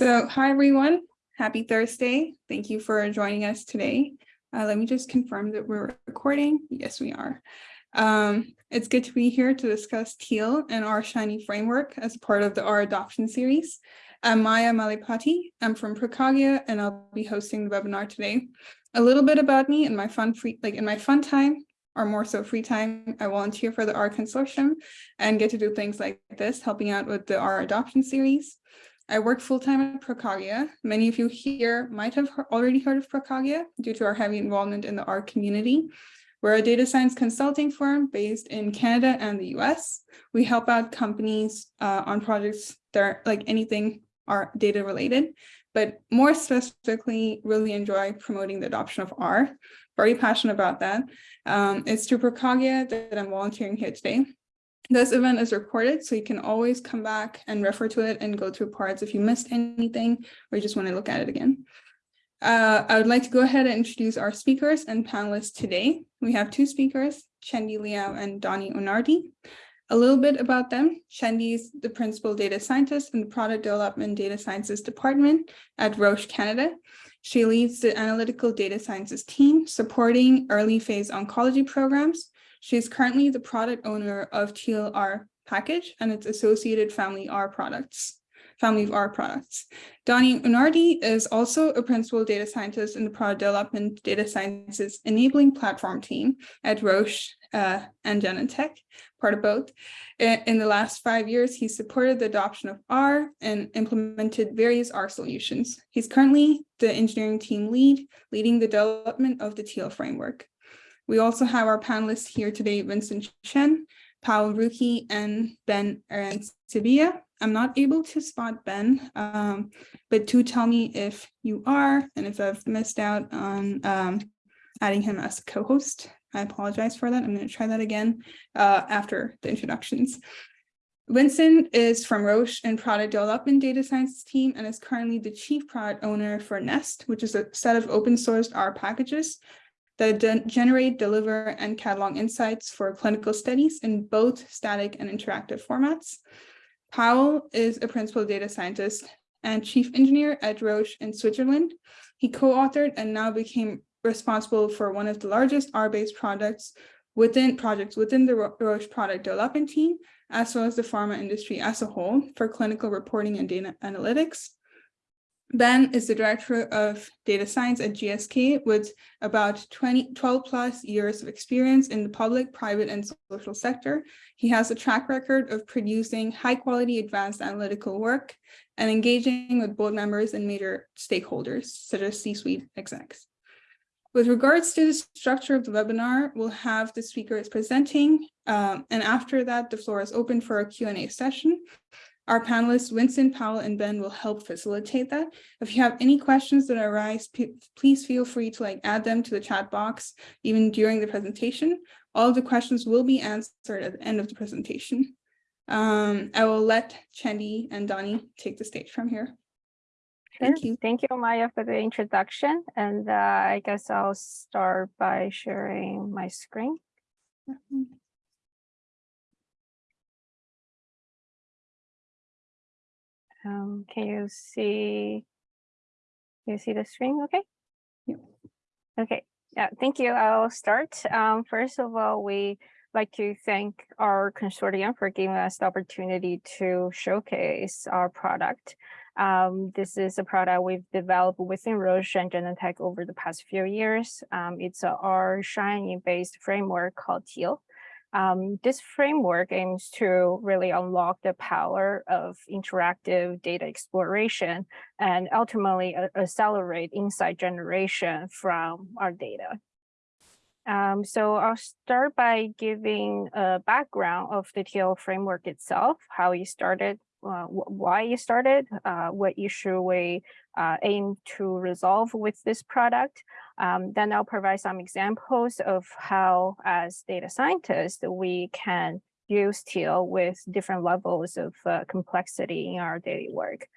So hi, everyone. Happy Thursday. Thank you for joining us today. Uh, let me just confirm that we're recording. Yes, we are. Um, it's good to be here to discuss Teal and our Shiny framework as part of the R adoption series. I'm Maya Malipati. I'm from ProCogia and I'll be hosting the webinar today. A little bit about me and my fun free, like in my fun time, or more so free time, I volunteer for the R Consortium and get to do things like this, helping out with the R adoption series. I work full-time at ProCogia. Many of you here might have already heard of ProCogia due to our heavy involvement in the R community. We're a data science consulting firm based in Canada and the US. We help out companies uh, on projects that are like anything are data related, but more specifically really enjoy promoting the adoption of R. Very passionate about that. Um, it's through ProCogia that I'm volunteering here today. This event is recorded, so you can always come back and refer to it and go through parts if you missed anything or you just want to look at it again. Uh, I would like to go ahead and introduce our speakers and panelists today. We have two speakers, Chendi Liao and Dony Unardi. A little bit about them. Chendi is the principal data scientist in the product development data sciences department at Roche Canada. She leads the analytical data sciences team supporting early phase oncology programs she is currently the product owner of TLR package and its associated family R products, family of R products. Dony Unardi is also a principal data scientist in the product development data sciences enabling platform team at Roche uh, and Genentech, part of both. In the last five years, he supported the adoption of R and implemented various R solutions. He's currently the engineering team lead, leading the development of the Teal framework. We also have our panelists here today, Vincent Chen, Paul Ruki, and Ben Sevilla. I'm not able to spot Ben, um, but do tell me if you are, and if I've missed out on um, adding him as co-host. I apologize for that. I'm going to try that again uh, after the introductions. Vincent is from Roche and product development data science team and is currently the chief product owner for Nest, which is a set of open sourced R packages that generate, deliver, and catalog insights for clinical studies in both static and interactive formats. Pawel is a principal data scientist and chief engineer at Roche in Switzerland. He co-authored and now became responsible for one of the largest R-based products within projects within the Roche product development team, as well as the pharma industry as a whole for clinical reporting and data analytics. Ben is the director of data science at GSK with about 20, 12 plus years of experience in the public, private, and social sector. He has a track record of producing high quality advanced analytical work and engaging with board members and major stakeholders, such as C-suite execs. With regards to the structure of the webinar, we'll have the speakers presenting, um, and after that, the floor is open for a Q&A session. Our panelists, Winston, Pawel, and Ben will help facilitate that. If you have any questions that arise, please feel free to like add them to the chat box, even during the presentation. All the questions will be answered at the end of the presentation. Um, I will let Chendi and Dony take the stage from here. Thank you. Thank you, Maya, for the introduction. And uh, I guess I'll start by sharing my screen. Mm -hmm. Um, can you see, can you see the screen okay? Yeah. Okay, yeah, thank you. I'll start. Um, first of all, we like to thank R Consortium for giving us the opportunity to showcase our product. Um, this is a product we've developed within Roche and Genentech over the past few years. Um, it's a R Shiny based framework called Teal. Um, this framework aims to really unlock the power of interactive data exploration and ultimately uh, accelerate insight generation from our data. Um, so I'll start by giving a background of the Teal framework itself, how it started, uh, why it started, uh, what issue we uh, aim to resolve with this product, um, then I'll provide some examples of how, as data scientists, we can use Teal with different levels of uh, complexity in our daily work.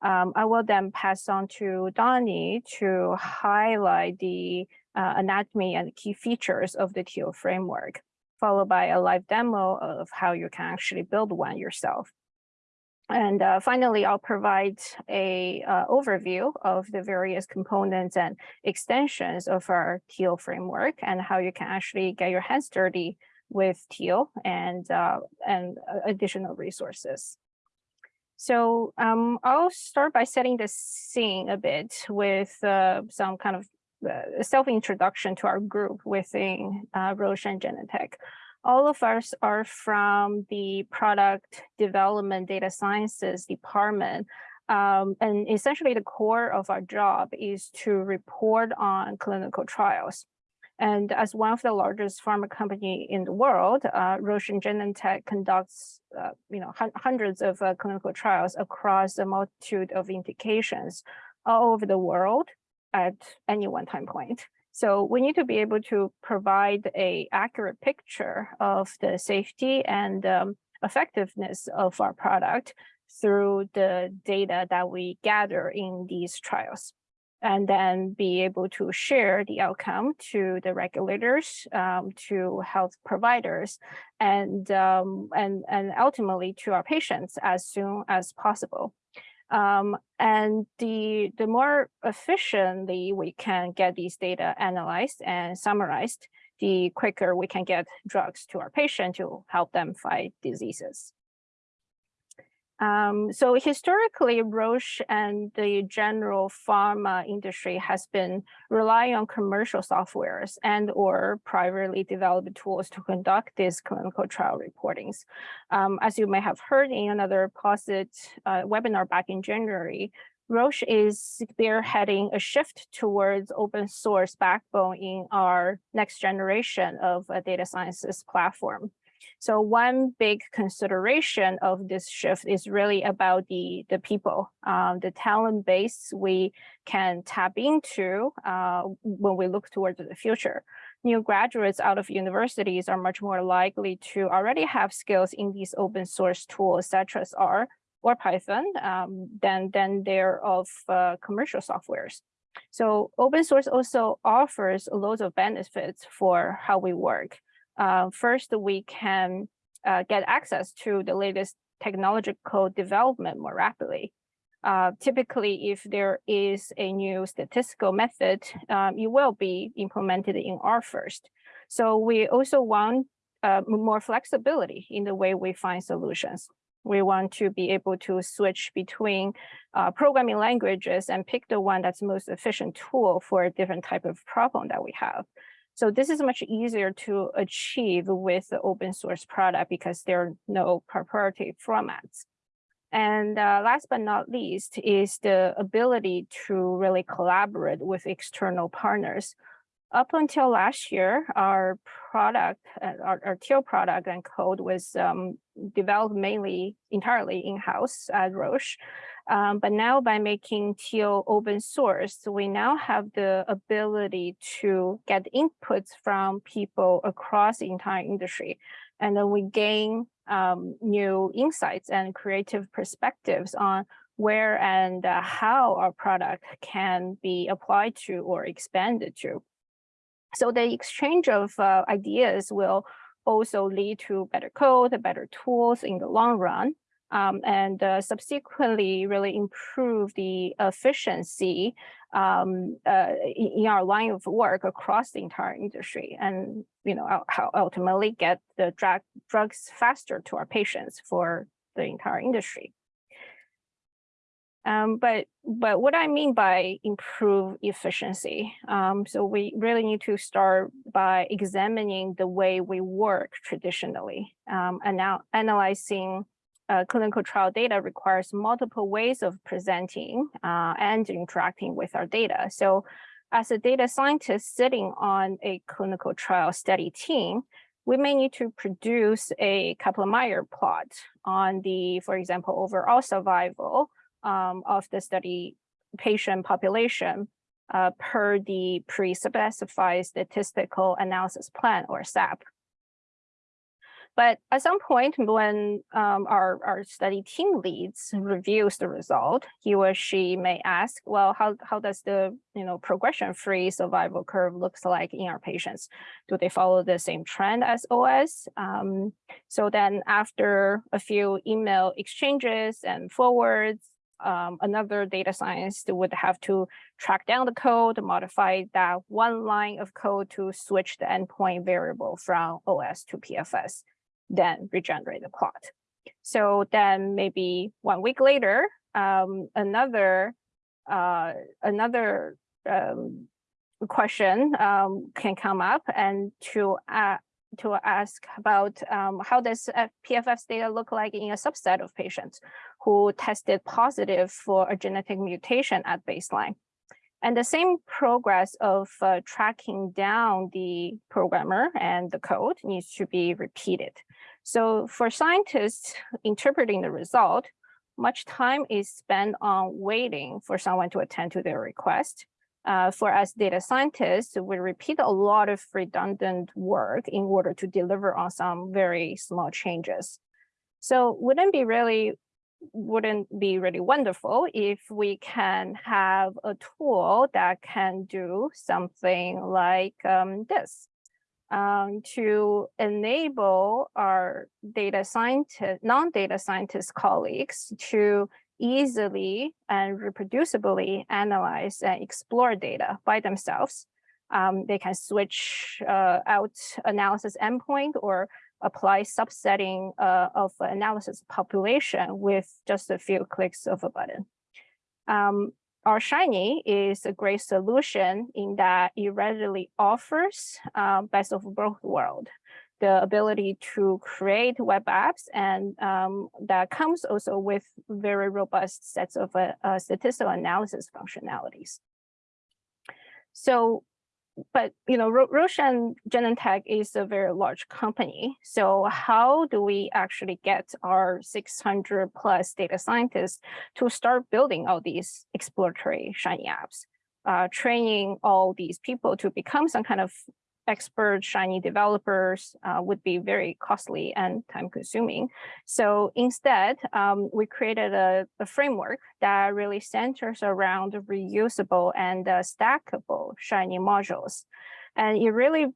Um, I will then pass on to Dony to highlight the uh, anatomy and key features of the Teal framework, followed by a live demo of how you can actually build one yourself. And uh, finally, I'll provide a uh, overview of the various components and extensions of our Teal framework and how you can actually get your hands dirty with Teal and, uh, and uh, additional resources. So um, I'll start by setting the scene a bit with uh, some kind of uh, self-introduction to our group within Roche and Genentech. All of us are from the product development data sciences department. Um, and essentially the core of our job is to report on clinical trials. And as one of the largest pharma company in the world, uh, Roche and Genentech conducts, uh, you know, hundreds of uh, clinical trials across a multitude of indications all over the world at any one time point. So we need to be able to provide a accurate picture of the safety and um, effectiveness of our product through the data that we gather in these trials and then be able to share the outcome to the regulators, um, to health providers, and, um, and, and ultimately to our patients as soon as possible. Um, and the, the more efficiently we can get these data analyzed and summarized, the quicker we can get drugs to our patient to help them fight diseases. Um, so historically, Roche and the general pharma industry has been relying on commercial softwares and or privately developed tools to conduct these clinical trial reportings. Um, as you may have heard in another POSIT uh, webinar back in January, Roche is spearheading a shift towards open source backbone in our next generation of a data sciences platform. So one big consideration of this shift is really about the, the people, um, the talent base we can tap into uh, when we look towards the future. New graduates out of universities are much more likely to already have skills in these open source tools such as R or Python um, than, than they're of uh, commercial softwares. So open source also offers loads of benefits for how we work uh, first we can uh, get access to the latest technological development more rapidly. Uh, typically, if there is a new statistical method, um, it will be implemented in R first. So we also want uh, more flexibility in the way we find solutions. We want to be able to switch between uh, programming languages and pick the one that's most efficient tool for a different type of problem that we have. So this is much easier to achieve with the open source product because there are no proprietary formats. And uh, last but not least is the ability to really collaborate with external partners. Up until last year, our product, uh, our, our Teal product and code was um, developed mainly entirely in-house at Roche. Um, but now by making Teal open source, we now have the ability to get inputs from people across the entire industry. And then we gain um, new insights and creative perspectives on where and uh, how our product can be applied to or expanded to. So the exchange of uh, ideas will also lead to better code, better tools in the long run um, and uh, subsequently really improve the efficiency um, uh, in our line of work across the entire industry and you know how ultimately get the drug drugs faster to our patients for the entire industry. Um, but but what I mean by improve efficiency, um, so we really need to start by examining the way we work traditionally um, and now analyzing uh, clinical trial data requires multiple ways of presenting uh, and interacting with our data. So as a data scientist sitting on a clinical trial study team, we may need to produce a Kaplan-Meier plot on the, for example, overall survival um, of the study patient population uh, per the pre-specified statistical analysis plan or SAP. But at some point when um, our, our study team leads reviews the result, he or she may ask, well, how, how does the you know progression-free survival curve looks like in our patients? Do they follow the same trend as OS? Um, so then after a few email exchanges and forwards, um, another data scientist would have to track down the code, modify that one line of code to switch the endpoint variable from OS to PFS, then regenerate the plot. So then maybe one week later, um, another uh, another um, question um, can come up and to uh, to ask about um, how does PFS data look like in a subset of patients who tested positive for a genetic mutation at baseline. And the same progress of uh, tracking down the programmer and the code needs to be repeated. So for scientists interpreting the result, much time is spent on waiting for someone to attend to their request uh, for us data scientists, we repeat a lot of redundant work in order to deliver on some very small changes. So wouldn't be really wouldn't be really wonderful if we can have a tool that can do something like um, this um, to enable our data scientist, non-data scientist colleagues to easily and reproducibly analyze and explore data by themselves. Um, they can switch uh, out analysis endpoint or apply subsetting uh, of analysis population with just a few clicks of a button. Um, R Shiny is a great solution in that it readily offers uh, best of both worlds the ability to create web apps and um, that comes also with very robust sets of uh, uh, statistical analysis functionalities. So, but you know, Ro Roche and Genentech is a very large company. So how do we actually get our 600 plus data scientists to start building all these exploratory Shiny apps? Uh, training all these people to become some kind of expert Shiny developers uh, would be very costly and time consuming. So instead, um, we created a, a, framework that really centers around reusable and uh, stackable Shiny modules. And it really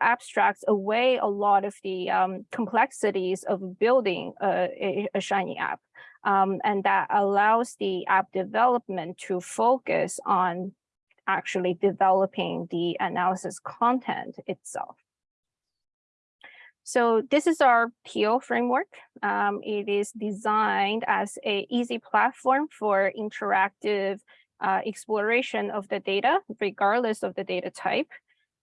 abstracts away a lot of the um, complexities of building a, a, a Shiny app. Um, and that allows the app development to focus on actually developing the analysis content itself. So this is our PO framework. Um, it is designed as a easy platform for interactive uh, exploration of the data, regardless of the data type.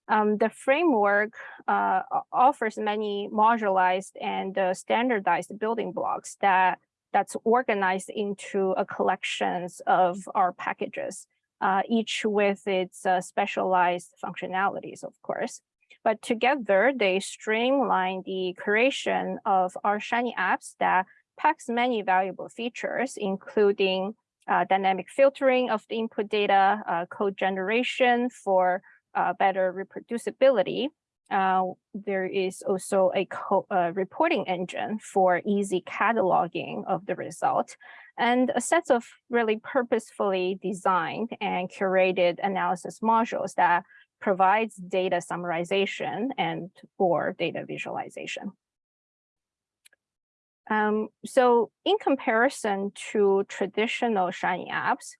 Um, the framework uh, offers many modularized and uh, standardized building blocks that that's organized into a collections of our packages uh, each with its uh, specialized functionalities, of course. But together, they streamline the creation of R Shiny apps that packs many valuable features, including uh, dynamic filtering of the input data, uh, code generation for uh, better reproducibility. Uh, there is also a reporting engine for easy cataloging of the result, and a set of really purposefully designed and curated analysis modules that provides data summarization and or data visualization. Um, so in comparison to traditional Shiny apps,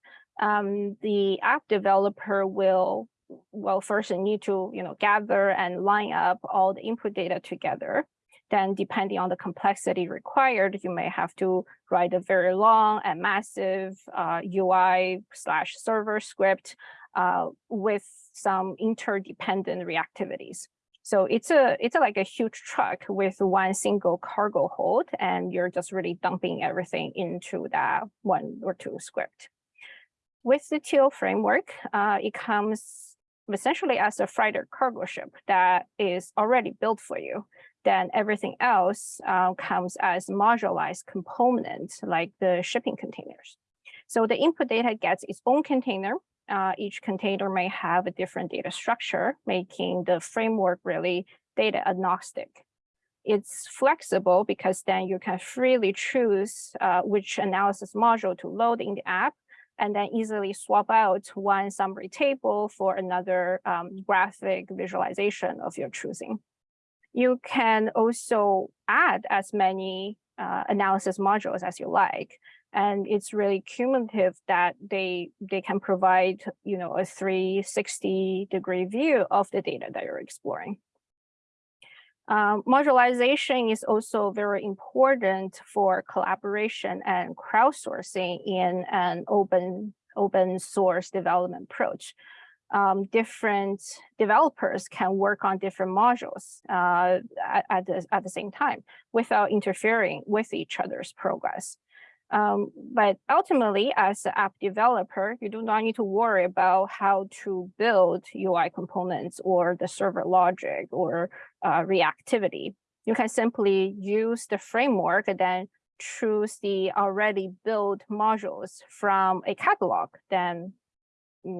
um, the app developer will, well, first need to you know, gather and line up all the input data together then depending on the complexity required, you may have to write a very long and massive uh, UI slash server script uh, with some interdependent reactivities. So it's a it's a, like a huge truck with one single cargo hold, and you're just really dumping everything into that one or two script. With the TEAL framework, uh, it comes essentially as a freighter cargo ship that is already built for you then everything else uh, comes as modularized components like the shipping containers. So the input data gets its own container. Uh, each container may have a different data structure, making the framework really data agnostic. it's flexible because then you can freely choose uh, which analysis module to load in the app and then easily swap out one summary table for another um, graphic visualization of your choosing. You can also add as many uh, analysis modules as you like. And it's really cumulative that they they can provide, you know, a 360 degree view of the data that you're exploring. Um, modularization is also very important for collaboration and crowdsourcing in an open open source development approach. Um, different developers can work on different modules uh, at, at, the, at the same time without interfering with each other's progress. Um, but ultimately, as an app developer, you do not need to worry about how to build UI components or the server logic or uh, reactivity. You can simply use the framework and then choose the already built modules from a catalog, then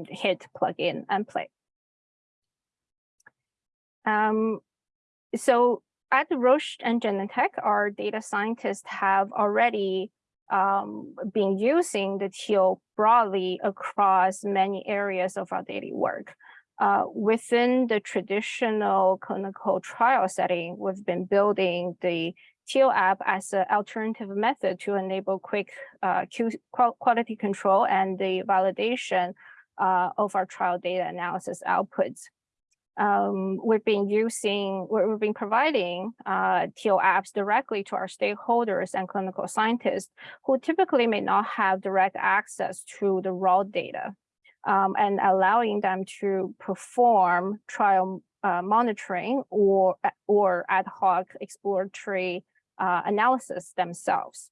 hit plug in and play. Um, so at Roche and Genentech, our data scientists have already um, been using the teal broadly across many areas of our daily work. Uh, within the traditional clinical trial setting, we've been building the teal app as an alternative method to enable quick uh, quality control and the validation uh, of our trial data analysis outputs um, we've been using, we've been providing uh, teal apps directly to our stakeholders and clinical scientists who typically may not have direct access to the raw data um, and allowing them to perform trial uh, monitoring or, or ad hoc exploratory uh, analysis themselves.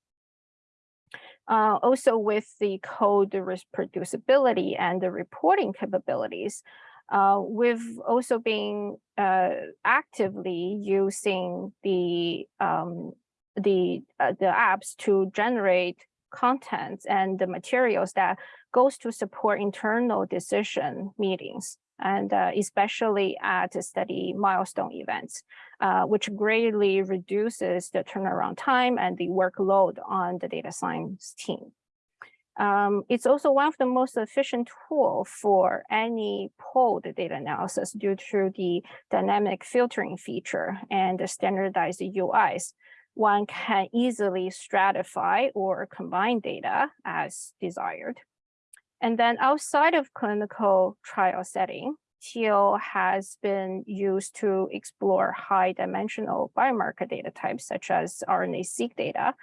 Uh, also with the code reproducibility and the reporting capabilities, uh, we've also been uh, actively using the um, the uh, the apps to generate content and the materials that goes to support internal decision meetings and uh, especially at study milestone events, uh, which greatly reduces the turnaround time and the workload on the data science team. Um, it's also one of the most efficient tool for any polled data analysis due to the dynamic filtering feature and the standardized UIs. One can easily stratify or combine data as desired. And then outside of clinical trial setting, Teal has been used to explore high dimensional biomarker data types such as RNA-seq data,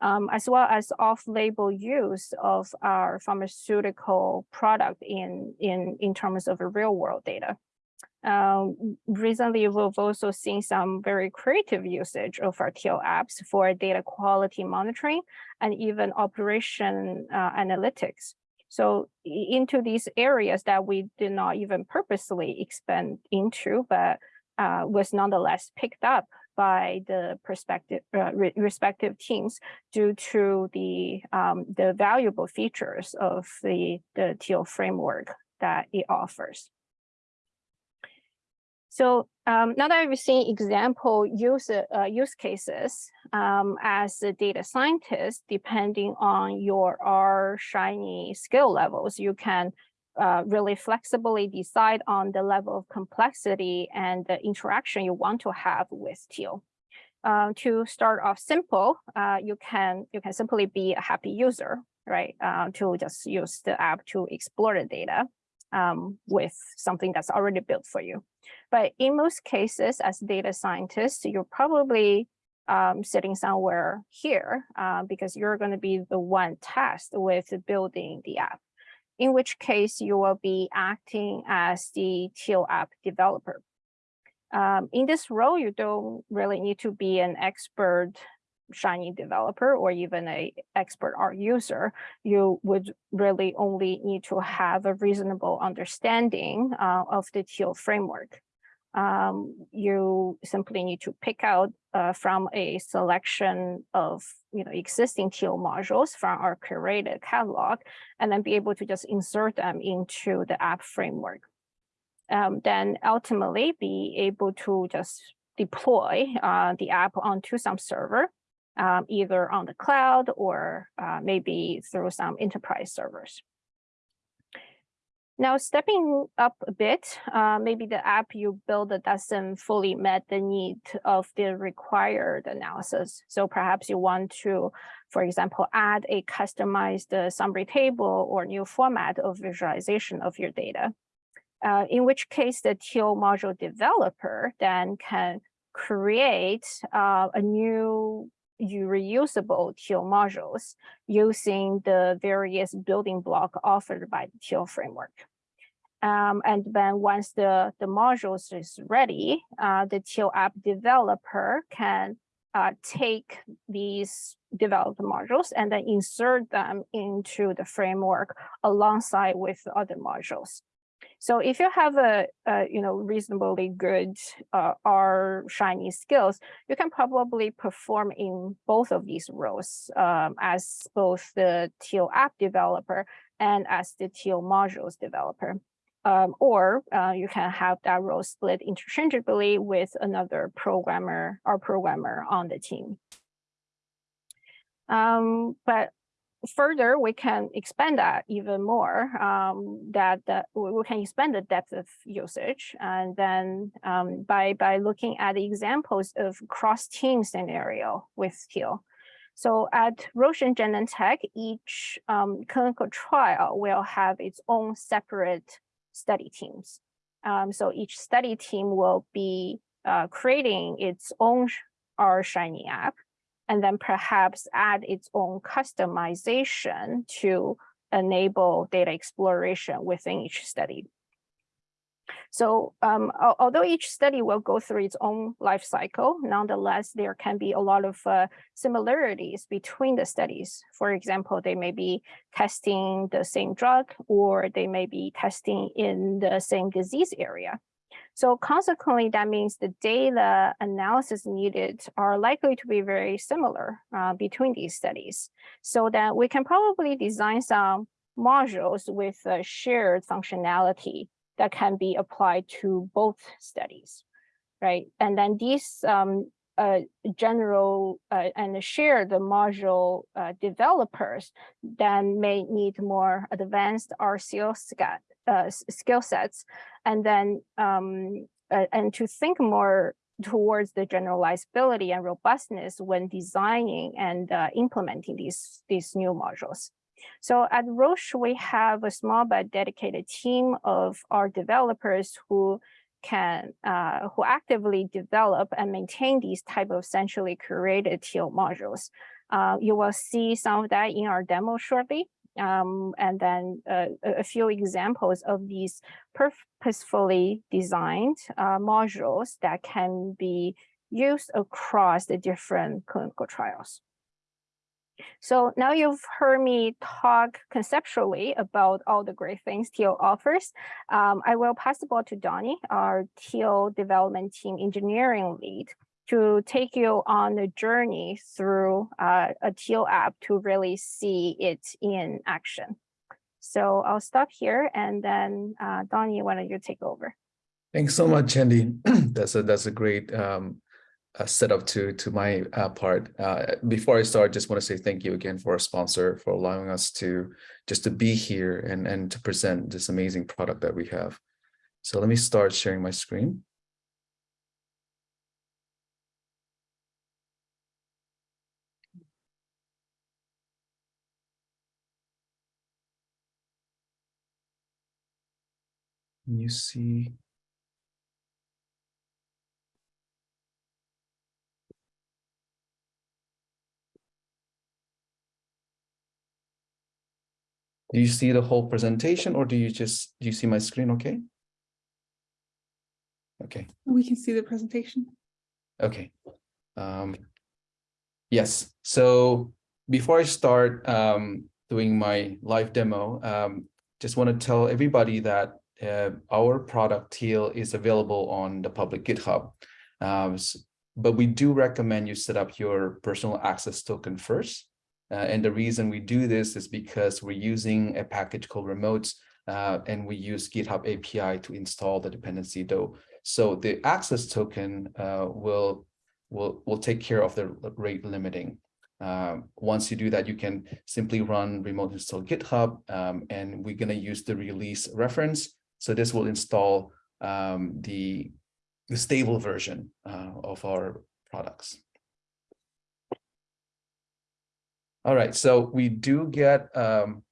um, as well as off-label use of our pharmaceutical product in, in, in terms of real world data. Um, recently, we've also seen some very creative usage of our Teal apps for data quality monitoring and even operation uh, analytics. So into these areas that we did not even purposely expand into, but uh, was nonetheless picked up by the perspective, uh, re respective teams due to the um, the valuable features of the the teal framework that it offers. So um, now that we've seen example use, uh, use cases um, as a data scientist, depending on your R Shiny skill levels, you can uh, really flexibly decide on the level of complexity and the interaction you want to have with Teal. Uh, to start off simple, uh, you can you can simply be a happy user, right? Uh, to just use the app to explore the data um, with something that's already built for you. But in most cases, as data scientists, you're probably um, sitting somewhere here uh, because you're going to be the one tasked with building the app in which case you will be acting as the Teal app developer. Um, in this role, you don't really need to be an expert Shiny developer or even a expert R user. You would really only need to have a reasonable understanding uh, of the Teal framework um, you simply need to pick out uh, from a selection of you know existing Teal modules from our curated catalog, and then be able to just insert them into the app framework. Um, then ultimately be able to just deploy uh, the app onto some server, um, either on the cloud or uh, maybe through some enterprise servers. Now, stepping up a bit, uh, maybe the app you build doesn't fully met the need of the required analysis. So perhaps you want to, for example, add a customized uh, summary table or new format of visualization of your data. Uh, in which case the Teal module developer then can create uh, a new reusable Teal modules using the various building block offered by the Teal framework. Um, and then once the, the modules is ready, uh, the Teal app developer can uh, take these developed modules and then insert them into the framework alongside with other modules. So if you have a, a you know reasonably good uh, R Shiny skills, you can probably perform in both of these roles um, as both the Teal app developer and as the Teal modules developer. Um, or uh, you can have that role split interchangeably with another programmer or programmer on the team. Um, but further, we can expand that even more, um, that, that we can expand the depth of usage. And then um, by, by looking at the examples of cross-team scenario with Teal. So at Roche and Genentech, each um, clinical trial will have its own separate study teams. Um, so each study team will be uh, creating its own R Shiny app and then perhaps add its own customization to enable data exploration within each study. So um, although each study will go through its own life cycle, nonetheless, there can be a lot of uh, similarities between the studies. For example, they may be testing the same drug or they may be testing in the same disease area. So consequently, that means the data analysis needed are likely to be very similar uh, between these studies. So that we can probably design some modules with shared functionality that can be applied to both studies, right? And then these um, uh, general uh, and share the module uh, developers then may need more advanced RCO uh, skill sets and then um, uh, and to think more towards the generalizability and robustness when designing and uh, implementing these, these new modules. So at Roche, we have a small but dedicated team of our developers who can uh, who actively develop and maintain these type of centrally curated Teal modules. Uh, you will see some of that in our demo shortly. Um, and then uh, a few examples of these purposefully designed uh, modules that can be used across the different clinical trials. So now you've heard me talk conceptually about all the great things Teal offers. Um, I will pass the ball to Dony, our Teal development team engineering lead, to take you on a journey through uh, a Teal app to really see it in action. So I'll stop here and then uh, Dony, why don't you take over? Thanks so much, Andy. that's a that's a great um, uh, setup to to my uh, part. Uh, before I start, just want to say thank you again for our sponsor for allowing us to just to be here and and to present this amazing product that we have. So let me start sharing my screen. You see Do you see the whole presentation or do you just, do you see my screen okay? Okay. We can see the presentation. Okay. Um, yes, so before I start um, doing my live demo, um, just want to tell everybody that our product Teal is available on the public GitHub. Um, but we do recommend you set up your personal access token first. Uh, and the reason we do this is because we're using a package called remotes uh, and we use GitHub API to install the dependency, though So the access token uh, will will will take care of the rate limiting. Um, once you do that, you can simply run remote install GitHub, um, and we're going to use the release reference. So this will install um, the the stable version uh, of our products. All right, so we do get um,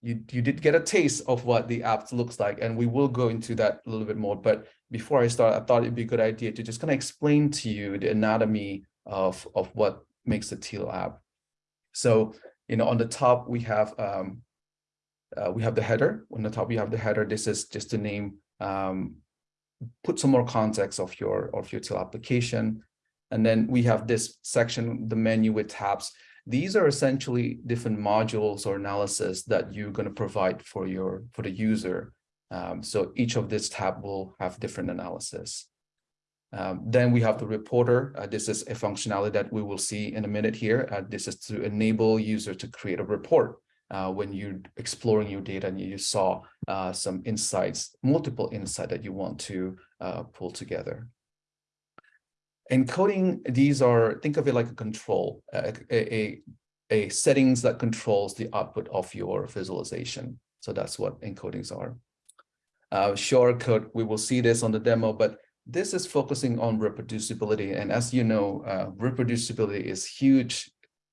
you you did get a taste of what the app looks like, and we will go into that a little bit more. But before I start, I thought it'd be a good idea to just kind of explain to you the anatomy of of what makes the Teal app. So, you know, on the top we have um, uh, we have the header. On the top we have the header. This is just to name um, put some more context of your of your Teal application, and then we have this section, the menu with tabs. These are essentially different modules or analysis that you're going to provide for your for the user. Um, so each of this tab will have different analysis. Um, then we have the reporter. Uh, this is a functionality that we will see in a minute here. Uh, this is to enable user to create a report uh, when you're exploring your data and you saw uh, some insights, multiple insight that you want to uh, pull together. Encoding, these are, think of it like a control, a, a, a settings that controls the output of your visualization. So that's what encodings are. Uh, shortcut, we will see this on the demo, but this is focusing on reproducibility. And as you know, uh, reproducibility is huge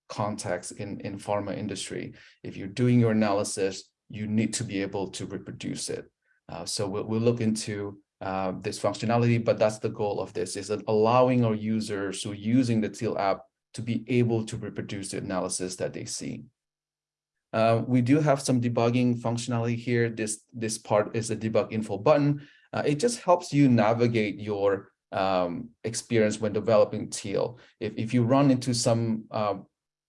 context in, in pharma industry. If you're doing your analysis, you need to be able to reproduce it. Uh, so we'll, we'll look into uh, this functionality, but that's the goal of this, is that allowing our users who are using the Teal app to be able to reproduce the analysis that they see. Uh, we do have some debugging functionality here. This, this part is a debug info button. Uh, it just helps you navigate your um, experience when developing Teal. If, if you run into some, uh,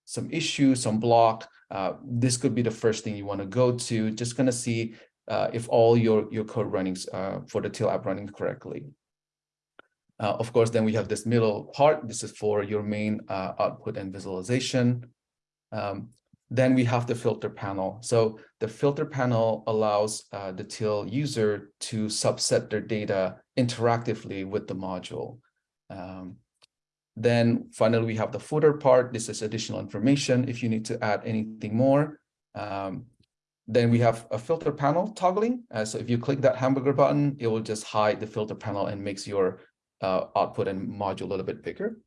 some issue, some block, uh, this could be the first thing you want to go to. Just going to see uh, if all your, your code runnings uh, for the Teal app running correctly. Uh, of course, then we have this middle part. This is for your main uh, output and visualization. Um, then we have the filter panel. So the filter panel allows uh, the Teal user to subset their data interactively with the module. Um, then finally, we have the footer part. This is additional information if you need to add anything more. Um, then we have a filter panel toggling. Uh, so if you click that hamburger button, it will just hide the filter panel and makes your uh, output and module a little bit bigger.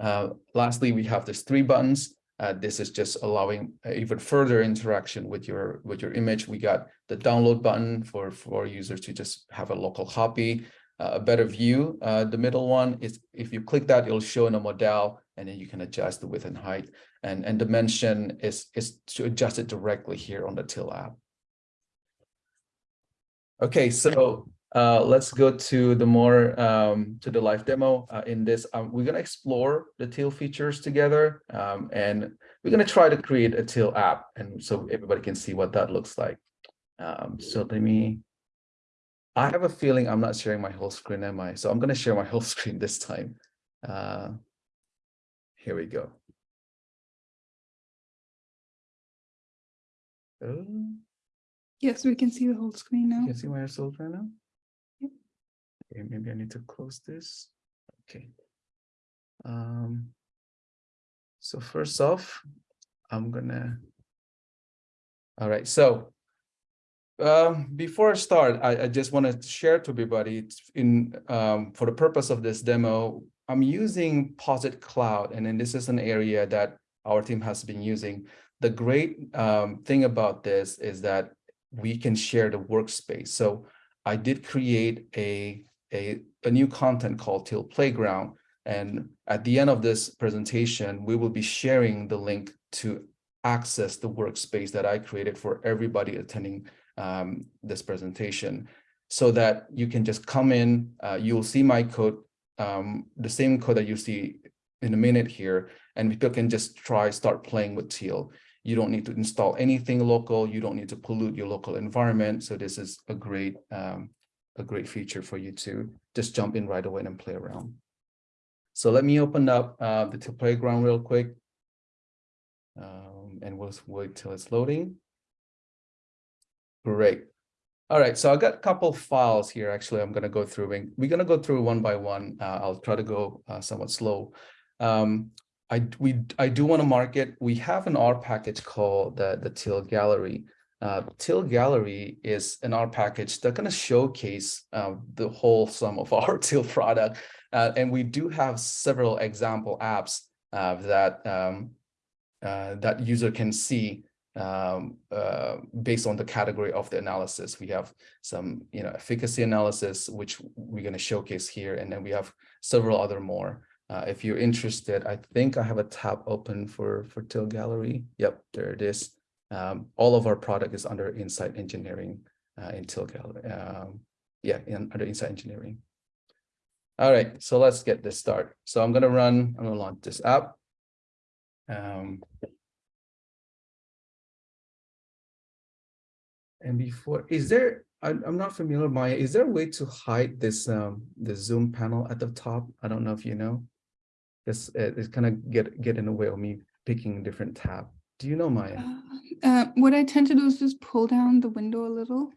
Uh, lastly, we have these three buttons. Uh, this is just allowing even further interaction with your with your image. We got the download button for for users to just have a local copy, a better view. Uh, the middle one is if you click that, it'll show in a modal, and then you can adjust the width and height. And and dimension is is to adjust it directly here on the Teal app. Okay, so uh, let's go to the more um, to the live demo. Uh, in this, um, we're gonna explore the Teal features together, um, and we're gonna try to create a Teal app, and so everybody can see what that looks like. Um, so let me. I have a feeling I'm not sharing my whole screen, am I? So I'm gonna share my whole screen this time. Uh, here we go. Oh, Yes, we can see the whole screen now. can you see my whole right now? Okay, maybe I need to close this. Okay. Um, so first off, I'm gonna. All right, so um, before I start, I, I just want to share to everybody in um, for the purpose of this demo, I'm using Posit Cloud, and then this is an area that our team has been using. The great um, thing about this is that we can share the workspace. So I did create a a, a new content called Teal Playground. And at the end of this presentation, we will be sharing the link to access the workspace that I created for everybody attending um, this presentation so that you can just come in, uh, you'll see my code, um, the same code that you see in a minute here, and people can just try start playing with Teal. You don't need to install anything local. You don't need to pollute your local environment. So this is a great um, a great feature for you to just jump in right away and play around. So let me open up uh, the playground real quick. Um, and we'll wait till it's loading. Great. All right, so I got a couple files here. Actually, I'm gonna go through we're gonna go through one by one. Uh, I'll try to go uh, somewhat slow. Um, I we I do want to market. We have an R package called the the Teal Gallery. Uh, Teal Gallery is an R package that gonna showcase uh, the whole sum of our Teal product, uh, and we do have several example apps uh, that um, that user can see um, uh, based on the category of the analysis. We have some, you know, efficacy analysis, which we're going to showcase here, and then we have several other more. Uh, if you're interested, I think I have a tab open for for Teal Gallery. Yep, there it is. Um, all of our product is under Insight Engineering uh, in Teal Gallery. Um, yeah, in, under Insight Engineering. All right, so let's get this started. So I'm going to run, I'm going to launch this app. Um, And before, is there, I'm, I'm not familiar, Maya, is there a way to hide this, um, the Zoom panel at the top? I don't know if you know. This it's kind of get, get in the way of me picking a different tab. Do you know, Maya? Uh, uh, what I tend to do is just pull down the window a little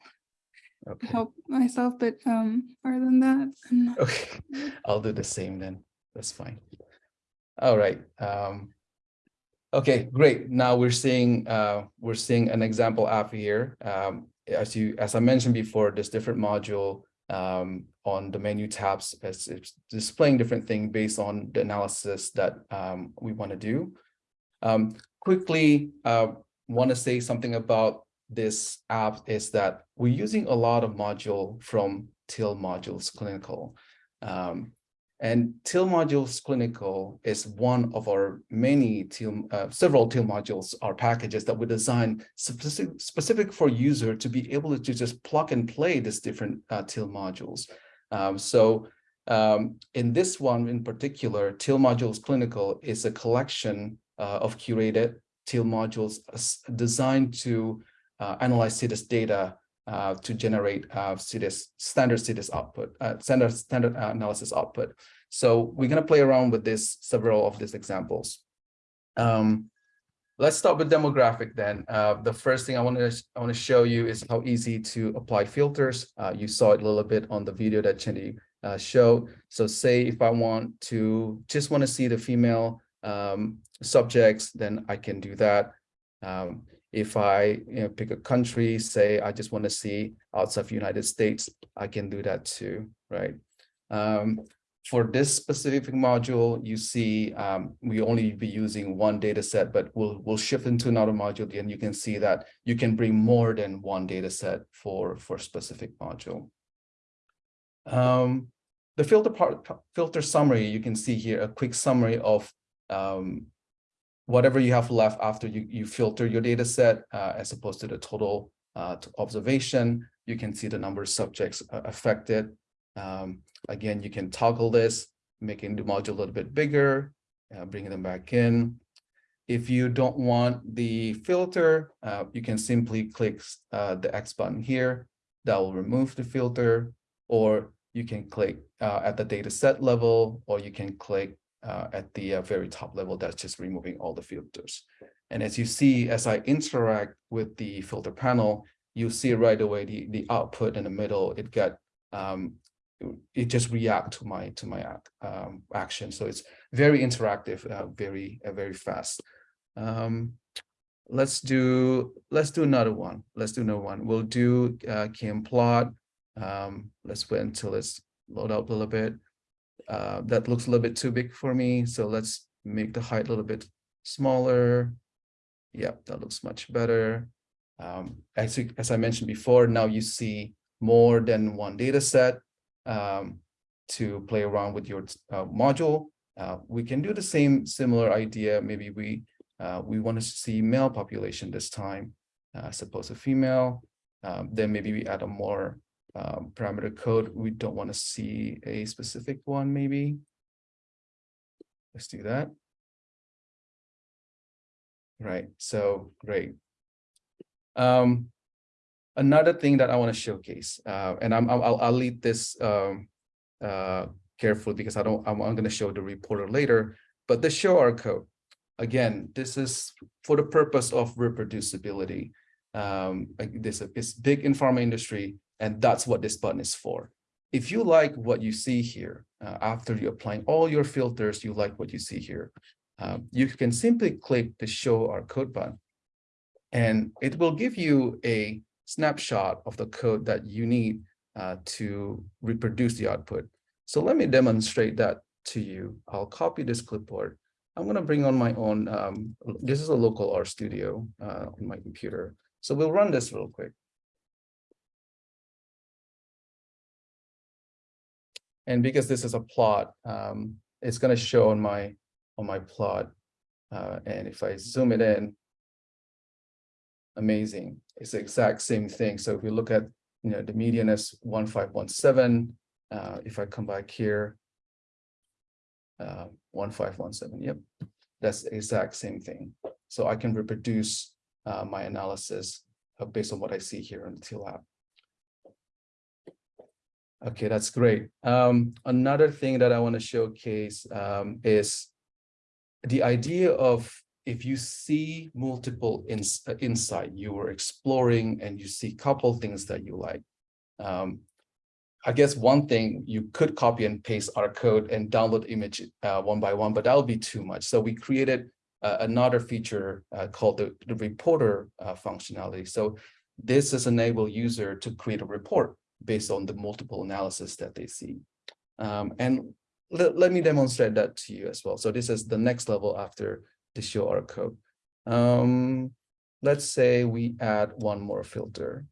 Okay, help myself, but um, other than that, I'm not okay, I'll do the same then. That's fine. All right. Um, okay, great. Now we're seeing, uh, we're seeing an example app here. Um, as you, as I mentioned before, this different module um, on the menu tabs. is, displaying different things based on the analysis that um, we want to do. Um, quickly, uh, want to say something about this app is that we're using a lot of module from Teal modules clinical. Um, and Teal modules clinical is one of our many Teal, uh, several Teal modules or packages that we designed specific, specific for user to be able to just plug and play these different uh, Teal modules. Um, so um, in this one in particular, Teal modules clinical is a collection uh, of curated Teal modules designed to uh, analyze CDISC data uh, to generate uh, standard CDISC output, uh, standard, standard analysis output. So we're going to play around with this, several of these examples. Um, let's start with demographic then. Uh, the first thing I want to I want to show you is how easy to apply filters. Uh, you saw it a little bit on the video that Chendi uh, showed. So say if I want to just want to see the female um, subjects, then I can do that. Um, if I you know, pick a country, say I just want to see outside of United States, I can do that too, right? Um, for this specific module, you see um, we only be using one data set, but we'll, we'll shift into another module and you can see that you can bring more than one data set for, for specific module. Um, the filter part, filter summary, you can see here a quick summary of um, whatever you have left after you, you filter your data set uh, as opposed to the total uh, to observation. You can see the number of subjects uh, affected. Um, again, you can toggle this, making the module a little bit bigger, uh, bringing them back in. If you don't want the filter, uh, you can simply click uh, the X button here. That will remove the filter, or you can click at the data set level, or you can click uh, at the uh, very top level, that's just removing all the filters. And as you see, as I interact with the filter panel, you see right away the, the output in the middle, it got, um, it just react to my to my um, action. So it's very interactive, uh, very, uh, very fast. Um, let's do, let's do another one. Let's do another one. We'll do uh, plot. Um, let's wait until it's load up a little bit. Uh, that looks a little bit too big for me. So let's make the height a little bit smaller. Yep, that looks much better. Um, as, as I mentioned before, now you see more than one data set um, to play around with your uh, module. Uh, we can do the same similar idea. Maybe we uh, we want to see male population this time uh, as opposed to female. Um, then maybe we add a more um, parameter code. We don't want to see a specific one, maybe. Let's do that. Right, so great. Um, another thing that I want to showcase, uh, and I'm, I'll, I'll lead this um, uh, carefully because I don't, I'm, I'm going to show the reporter later, but the show R code. Again, this is for the purpose of reproducibility. um, like this, this big in pharma industry, and that's what this button is for. If you like what you see here, uh, after you applying all your filters, you like what you see here, um, you can simply click the show R code button. And it will give you a snapshot of the code that you need uh, to reproduce the output. So let me demonstrate that to you. I'll copy this clipboard. I'm going to bring on my own. Um, this is a local R studio uh, on my computer. So we'll run this real quick. And because this is a plot, um, it's going to show on my on my plot. Uh, and if I zoom it in, amazing. It's the exact same thing. So if we look at, you know, the median is 1517. Uh, if I come back here, uh, 1517, yep, that's the exact same thing. So I can reproduce uh, my analysis uh, based on what I see here in the app. Okay, that's great. Um, another thing that I want to showcase um, is the idea of if you see multiple uh, insight you were exploring and you see couple things that you like. Um, I guess one thing you could copy and paste R code and download image uh, one by one, but that would be too much. So we created uh, another feature uh, called the, the reporter uh, functionality. So this is enable user to create a report based on the multiple analysis that they see. Um, and let, me demonstrate that to you as well. So this is the next level after the show R code. Um, let's say we add one more filter.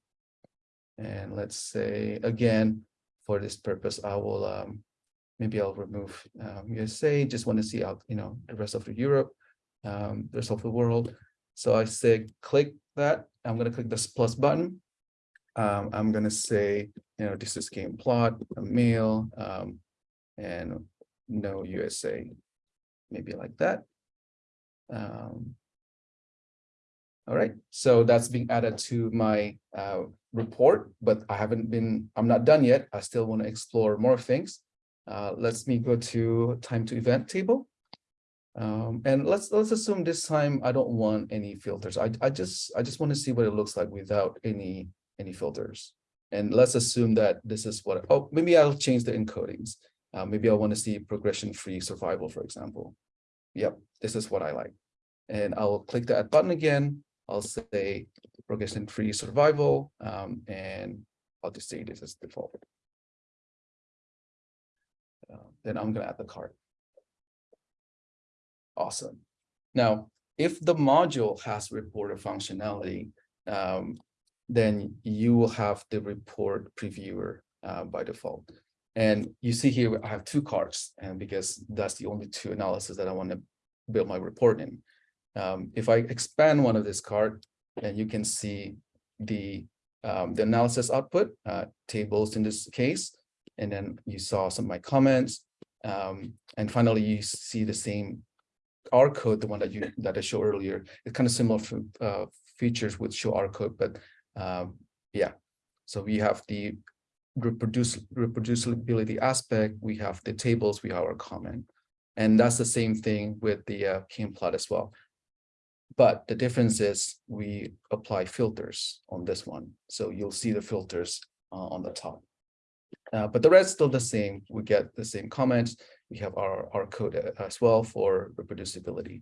And let's say, again, for this purpose, I will, um, maybe I'll remove um, USA, just want to see out, you know, the rest of the Europe, um, the rest of the world. So I say, click that. I'm going to click this plus button. Um, I'm going to say, you know, this is game plot, a male, um, and no USA, maybe like that. Um, all right, so that's being added to my uh, report, but I haven't been, I'm not done yet. I still want to explore more things. Uh, let's me go to time to event table. Um, and let's let's assume this time I don't want any filters. I, I just I just want to see what it looks like without any any filters. And let's assume that this is what, oh, maybe I'll change the encodings. Uh, maybe I want to see progression-free survival, for example. Yep, this is what I like. And I'll click the add button again. I'll say progression-free survival, um, and I'll just say this as default. Uh, then I'm going to add the card. Awesome. Now, if the module has reporter functionality, um, then you will have the report previewer uh, by default. And you see here, I have two cards, and because that's the only two analysis that I want to build my report in. Um, if I expand one of this card, then you can see the um, the analysis output, uh, tables in this case, and then you saw some of my comments, um, and finally you see the same R code, the one that you that I showed earlier. It's kind of similar uh, features with show R code, but um, yeah. So we have the reproducibility aspect, we have the tables, we have our comment. And that's the same thing with the uh, plot as well. But the difference is we apply filters on this one. So you'll see the filters uh, on the top. Uh, but the rest still the same. We get the same comments. We have our, our code uh, as well for reproducibility.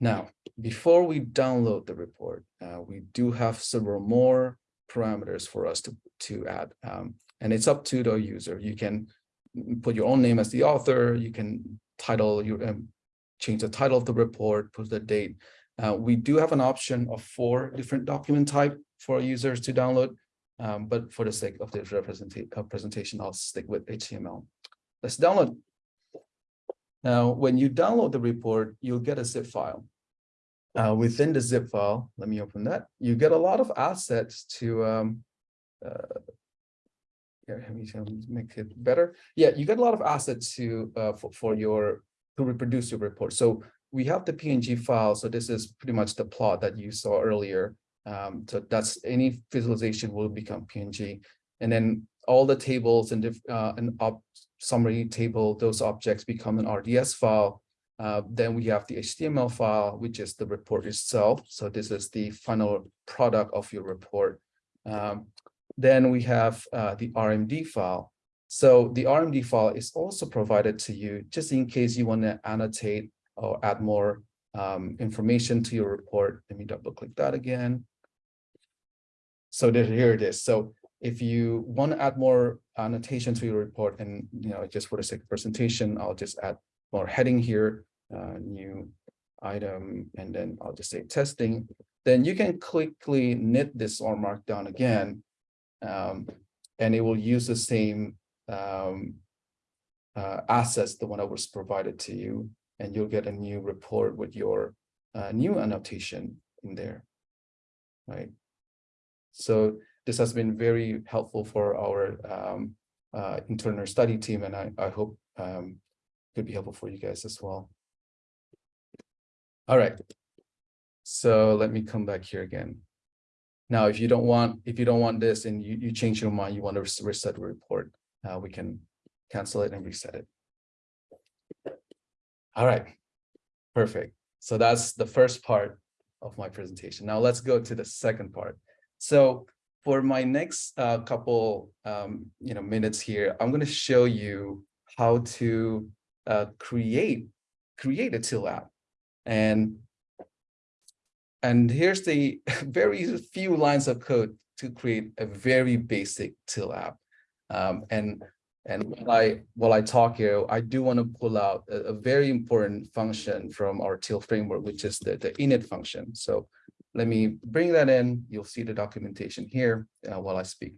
Now, before we download the report, uh, we do have several more parameters for us to, to add. Um, and it's up to the user. You can put your own name as the author. You can title your um, change the title of the report, put the date. Uh, we do have an option of four different document type for users to download. Um, but for the sake of this uh, presentation, I'll stick with HTML. Let's download. Now, when you download the report, you'll get a zip file. Uh, within the zip file, let me open that. You get a lot of assets to um, uh, let me make it better. Yeah, you get a lot of assets to uh, for, for your to reproduce your report. So we have the PNG file. So this is pretty much the plot that you saw earlier. Um, so that's any visualization will become PNG. And then all the tables and uh, an op summary table, those objects become an RDS file. Uh, then we have the HTML file, which is the report itself. So this is the final product of your report. Um, then we have uh, the RMD file. So the RMD file is also provided to you just in case you want to annotate or add more um, information to your report. Let me double click that again. So there, here it is. So if you want to add more annotation to your report and, you know, just for the sake of presentation, I'll just add more heading here, uh, new item, and then I'll just say testing. Then you can quickly knit this R Markdown again, um, and it will use the same um, uh, assets, the one that was provided to you, and you'll get a new report with your uh, new annotation in there, right? So this has been very helpful for our um, uh, internal study team, and I, I hope um, could be helpful for you guys as well. All right. So let me come back here again. Now, if you don't want, if you don't want this and you, you change your mind, you want to reset the report, uh, we can cancel it and reset it. All right, perfect. So that's the first part of my presentation. Now let's go to the second part. So for my next uh, couple um, you know, minutes here, I'm going to show you how to uh, create create a Teal app. And and here's the very few lines of code to create a very basic Teal app. Um, and and while I while I talk here, I do want to pull out a, a, very important function from our Teal framework, which is the, the init function. So let me bring that in. You'll see the documentation here uh, while I speak.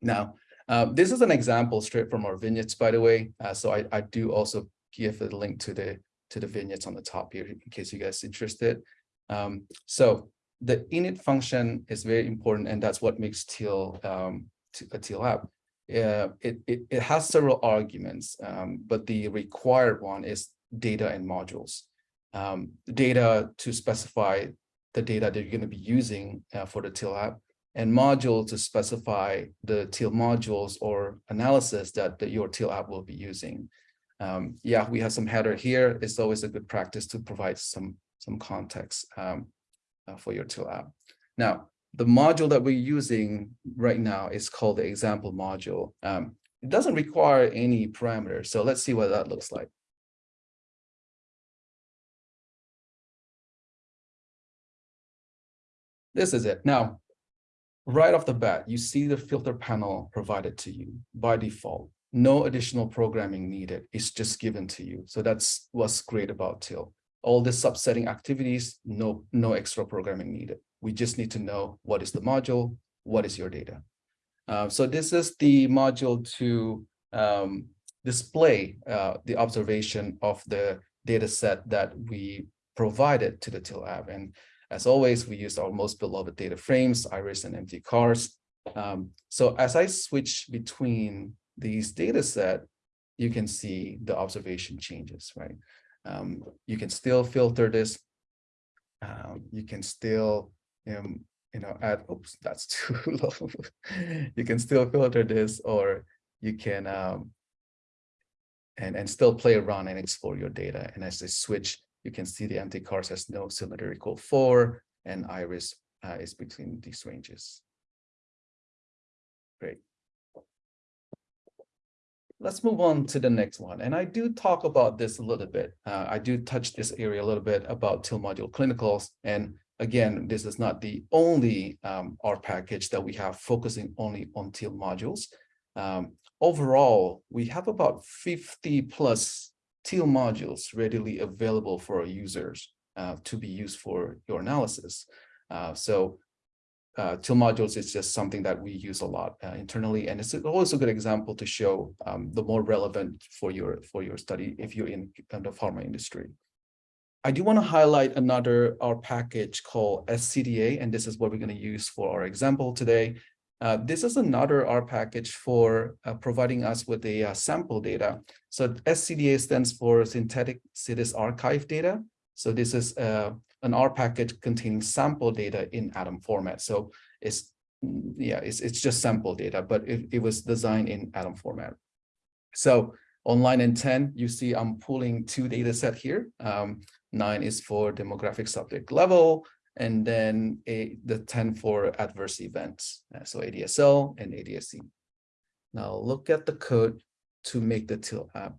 Now, uh, this is an example straight from our vignettes, by the way. Uh, so I, I do also give a link to the to the vignettes on the top here in case you guys interested. Um, so the init function is very important, and that's what makes Teal um, a Teal app. Uh, it, it, it has several arguments, um, but the required one is data and modules. Um, data to specify the data that you're going to be using uh, for the Teal app, and module to specify the Teal modules or analysis that the, your Teal app will be using. Um, yeah, we have some header here. It's always a good practice to provide some, some context um, uh, for your Teal app. Now, the module that we're using right now is called the example module. Um, it doesn't require any parameters. So let's see what that looks like. This is it. Now, right off the bat, you see the filter panel provided to you by default. No additional programming needed. It's just given to you. So that's what's great about Teal. All the subsetting activities, no, no extra programming needed. We just need to know what is the module, what is your data. Uh, so this is the module to um, display uh, the observation of the data set that we provided to the Teal app. And as always, we used our most beloved data frames, iris and mtcars. Um, so as I switch between these data set, you can see the observation changes, right? Um, you can still filter this. Um, you can still, um, you know, add, oops, that's too low. you can still filter this or you can, um, and, and still play around and explore your data. And as I switch, you can see the mtcars has no cylinder equal four and iris uh, is between these ranges. Great let's move on to the next one. And I do talk about this a little bit. Uh, I do touch this area a little bit about Teal module clinicals. And again, this is not the only um, R package that we have focusing only on Teal modules. Um, overall, we have about 50 plus Teal modules readily available for our users uh, to be used for your analysis. Uh, so uh, Teal modules is just something that we use a lot uh, internally, and it's always a good example to show um, the more relevant for your for your study if you're in the pharma industry. I do want to highlight another R package called SCDA, and this is what we're going to use for our example today. Uh, this is another R package for uh, providing us with the uh, sample data. So SCDA stands for Synthetic CDISC Archive Data. So this is uh, an R package containing sample data in ADaM format. So it's yeah, it's it's just sample data, but it, it was designed in ADaM format. So on line and 10, you see I'm pulling two data set here. Um, nine is for demographic subject level, and then a, the 10 for adverse events. Uh, so ADSL and ADSC. Now look at the code to make the Teal app.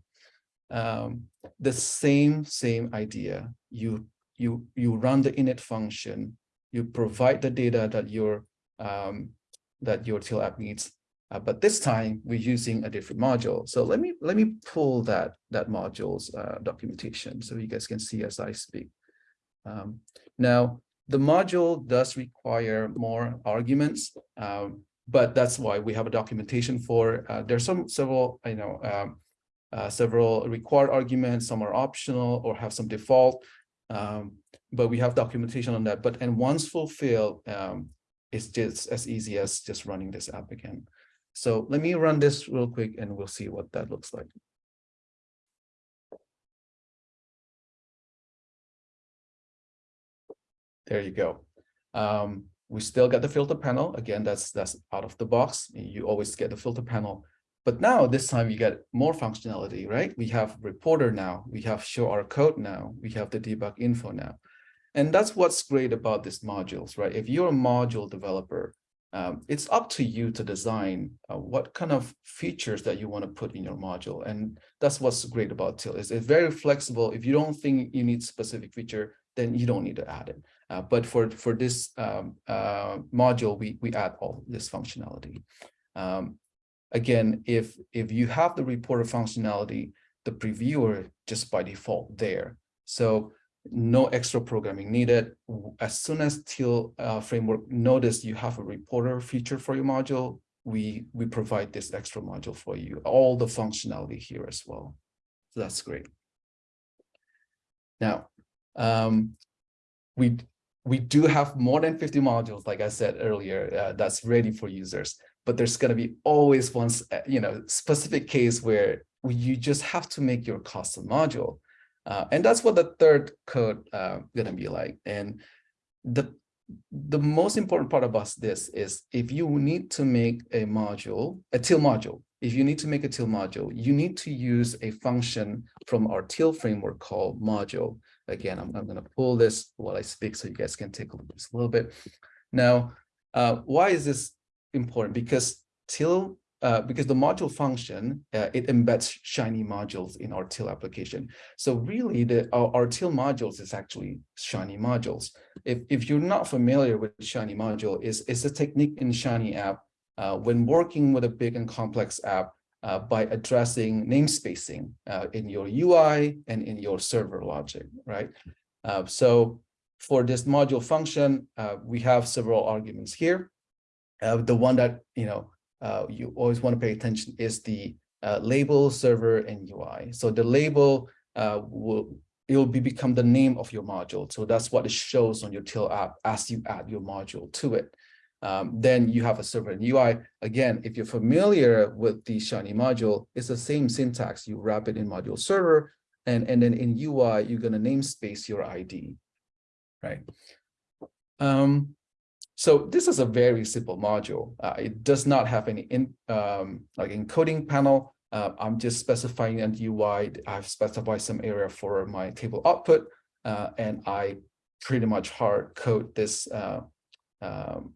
Um, the same, same idea. You, you, you run the init function, you provide the data that your, um, that your Teal app needs. Uh, but this time we're using a different module. So let me, let me pull that, that module's uh, documentation so you guys can see as I speak. Um, now, the module does require more arguments, um, but that's why we have a documentation for, uh, there's some several, you know, um, uh, several required arguments, some are optional or have some default, um, but we have documentation on that. But and once fulfilled, um, it's just as easy as just running this app again. So let me run this real quick and we'll see what that looks like. There you go. Um, we still got the filter panel. Again, that's that's out of the box. You always get the filter panel. But now this time you get more functionality, right? We have reporter now, we have show R code now, we have the debug info now. And that's what's great about these modules, right? If you're a module developer, um, it's up to you to design uh, what kind of features that you want to put in your module. And that's what's great about Teal is it's very flexible. If you don't think you need specific feature, then you don't need to add it. Uh, but for, for this um, uh, module, we, we add all this functionality. Um, again, if, if you have the reporter functionality, the previewer just by default there. So no extra programming needed. As soon as Teal uh, framework notice you have a reporter feature for your module, we, we provide this extra module for you, all the functionality here as well. So that's great. Now, um, we we do have more than 50 modules, like I said earlier, uh, that's ready for users. But there's going to be always one, uh, you know, specific case where you just have to make your custom module. Uh, and that's what the third code uh, going to be like. And the the most important part about this is if you need to make a module, a Teal module, if you need to make a Teal module, you need to use a function from our Teal framework called module. Again, I'm, I'm going to pull this while I speak so you guys can take a look just a little bit. Now, uh, why is this important? Because Teal, uh, because the module function, uh, it embeds Shiny modules in our Teal application. So really, the our, our Teal modules is actually Shiny modules. If, if you're not familiar with Shiny module, is it's a technique in Shiny app uh, when working with a big and complex app, uh, by addressing namespacing uh, in your UI and in your server logic, right? Uh, so for this module function, uh, we have several arguments here. Uh, the one that you know you always want to pay attention is the label, server, and UI. So the label will it will be become the name of your module. So that's what it shows on your Teal app as you add your module to it um, then you have a server and UI. Again, if you're familiar with the Shiny module, it's the same syntax. You wrap it in module server, and, and then in UI, you're going to namespace your ID, right? Um, so this is a very simple module. Uh, it does not have any in, um, like encoding panel. Uh, I'm just specifying an UI. I've specified some area for my table output, uh, and I pretty much hard code this uh, um,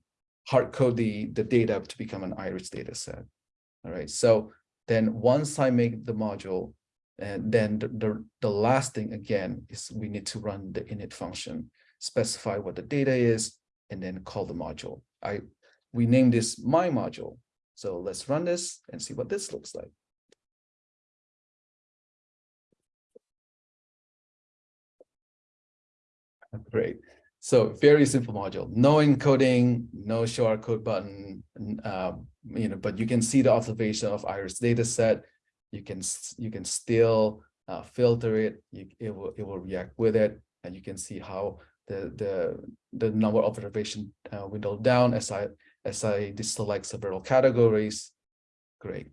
hard code the, the data to become an iris data set. All right, so then once I make the module, and then the, the, the last thing again is we need to run the init function, specify what the data is, and then call the module. I We name this my module. So let's run this and see what this looks like. Great. So very simple module, no encoding, no show R code button, um, you know, but you can see the observation of iris data set. You can you can still uh, filter it. You, it will it will react with it, and you can see how the the the number of observation uh, window down as I as I deselect several categories. Great.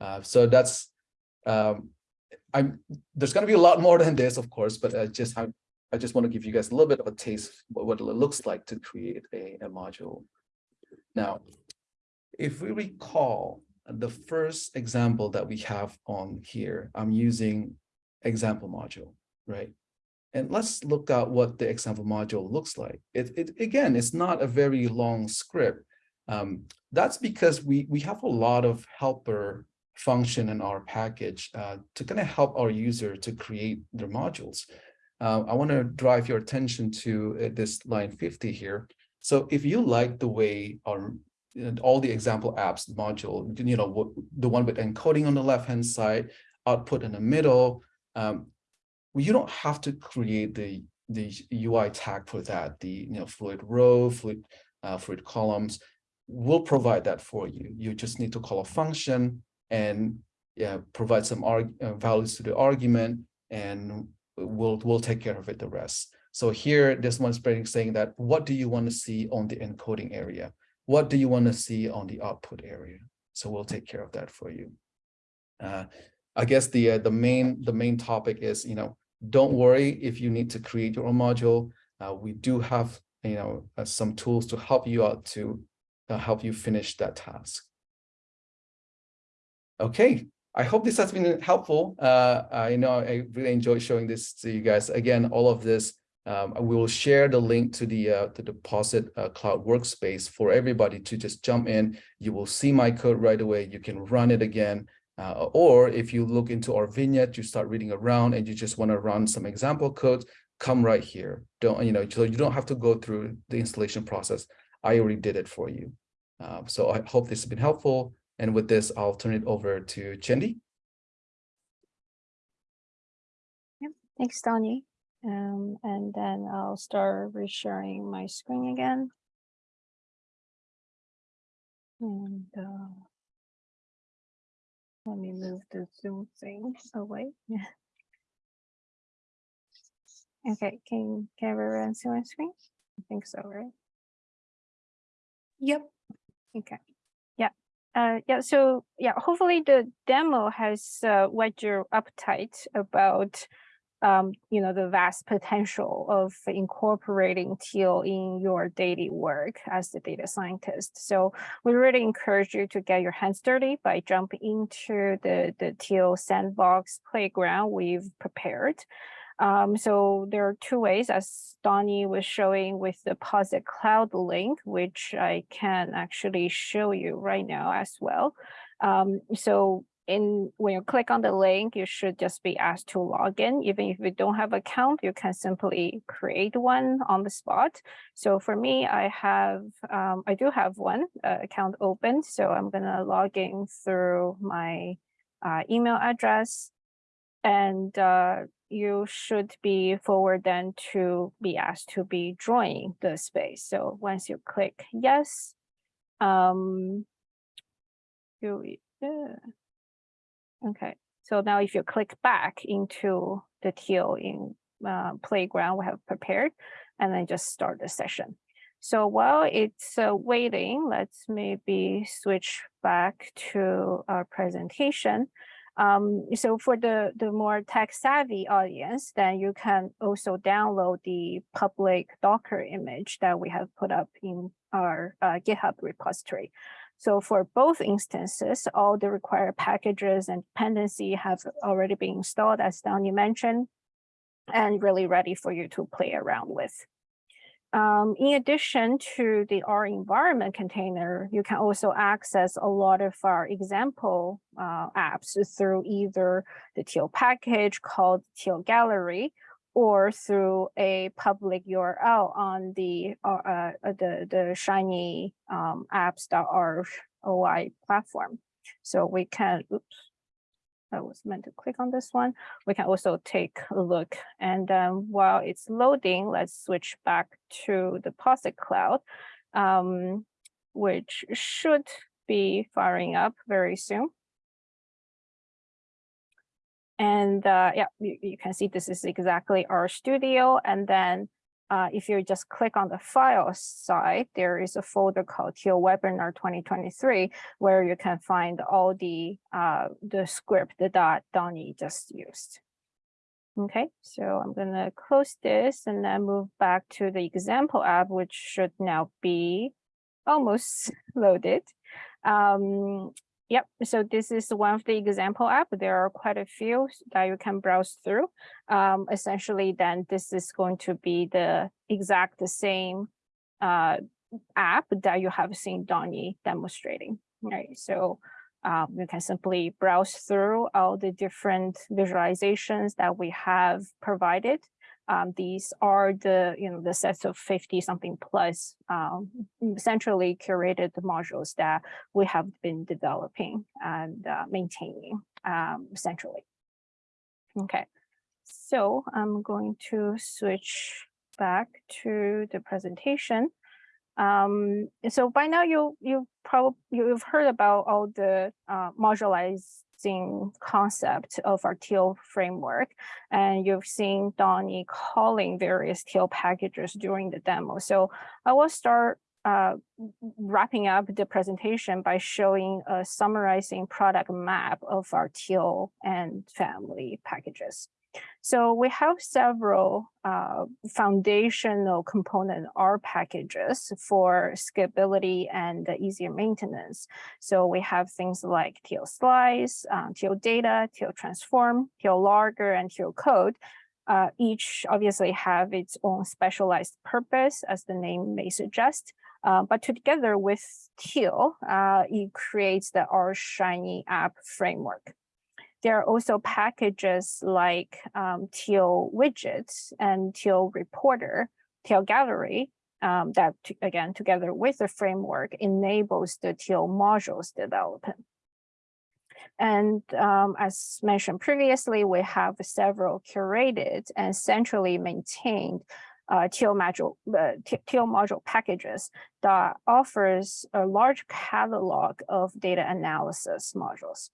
Uh, so that's um, I'm there's going to be a lot more than this, of course, but uh, just I just want to give you guys a little bit of a taste of what it looks like to create a, a module. Now, if we recall, the first example that we have on here, I'm using example module, right? And let's look at what the example module looks like. It, it again, it's not a very long script. Um, that's because we, we have a lot of helper function in our package uh, to kind of help our user to create their modules. Uh, I want to drive your attention to uh, this line 50 here. So if you like the way our all the example apps module, you know, the one with encoding on the left-hand side, output in the middle, um, you don't have to create the, the UI tag for that, the you know, fluid row, fluid, uh, fluid columns. We'll provide that for you. You just need to call a function and yeah, provide some uh, values to the argument, and we'll, we'll take care of it the rest. So here, this one's saying that, what do you want to see on the encoding area? What do you want to see on the output area? So we'll take care of that for you. Uh, I guess the uh, the main the main topic is you know don't worry if you need to create your own module. Uh, we do have you know uh, some tools to help you out to uh, help you finish that task. Okay, I hope this has been helpful. Uh, I know I really enjoyed showing this to you guys. Again, all of this um, we will share the link to the uh, to the Posit uh, Cloud Workspace for everybody to just jump in. You will see my code right away. You can run it again. Uh, or if you look into our vignette, you start reading around and you just want to run some example code, come right here. Don't you know? So you don't have to go through the installation process. I already did it for you. Um, so I hope this has been helpful. And with this, I'll turn it over to Chendi. Thanks, Dony. Um, and then I'll start resharing my screen again. And uh, let me move the Zoom thing away. Okay, can, can everyone see my screen? I think so, right? Yep. Okay. Uh, yeah. So yeah, hopefully the demo has uh, whet your appetite about um, you know, the vast potential of incorporating teal in your daily work as the data scientist. So we really encourage you to get your hands dirty by jumping into the, the teal sandbox playground we've prepared. Um, so there are two ways, as Dony was showing with the Posit Cloud link, which I can actually show you right now as well. Um, so in when you click on the link, you should just be asked to log in. Even if you don't have an account, you can simply create one on the spot. So for me, I have, um, I do have one uh, account open. So I'm gonna log in through my uh, email address and uh, you should be forward then to be asked to be joining the space. So once you click yes, um, you, yeah. Okay, so now if you click back into the teal in uh, playground we have prepared, and then just start the session. So while it's uh, waiting, let's maybe switch back to our presentation. Um, so for the, the more tech savvy audience, then you can also download the public Docker image that we have put up in our uh, GitHub repository. So for both instances, all the required packages and dependency have already been installed, as Dony mentioned, and really ready for you to play around with. Um, in addition to the R environment container, you can also access a lot of our example uh, apps through either the Teal package called Teal Gallery or through a public URL on the uh, uh, the the Shiny um, apps.org OI platform. So we can, oops, I was meant to click on this one. We can also take a look. And then while it's loading, let's switch back to the Posit Cloud, um, which should be firing up very soon. And uh, yeah, you, you, can see this is exactly RStudio. And then uh, if you just click on the file side, there is a folder called Teal Webinar 2023, where you can find all the uh, the script that Dony just used. Okay, so I'm gonna close this and then move back to the example app, which should now be almost loaded. Um, Yep, so this is one of the example app. There are quite a few that you can browse through. Um, essentially, then this is going to be the exact the same uh, app that you have seen Dony demonstrating, right? So um, you can simply browse through all the different visualizations that we have provided. Um, these are the, you know, the sets of 50 something plus um, centrally curated modules that we have been developing and uh, maintaining um, centrally. Okay, so I'm going to switch back to the presentation. Um, so by now you you probably you've heard about all the uh, modularizing concept of our teal framework, and you've seen Dony calling various teal packages during the demo. So I will start uh, wrapping up the presentation by showing a summarizing product map of our teal and family packages. So we have several uh, foundational component R packages for scalability and easier maintenance. So we have things like Teal slice, Teal data, Teal transform, Teal logger, and Teal code. Uh, each obviously have its own specialized purpose, as the name may suggest. Uh, but together with Teal, uh, it creates the R Shiny app framework. There are also packages like um, Teal widgets and Teal reporter, Teal gallery, um, that again, together with the framework enables the Teal modules development. And um, as mentioned previously, we have several curated and centrally maintained uh, module, uh, Teal module packages that offers a large catalog of data analysis modules.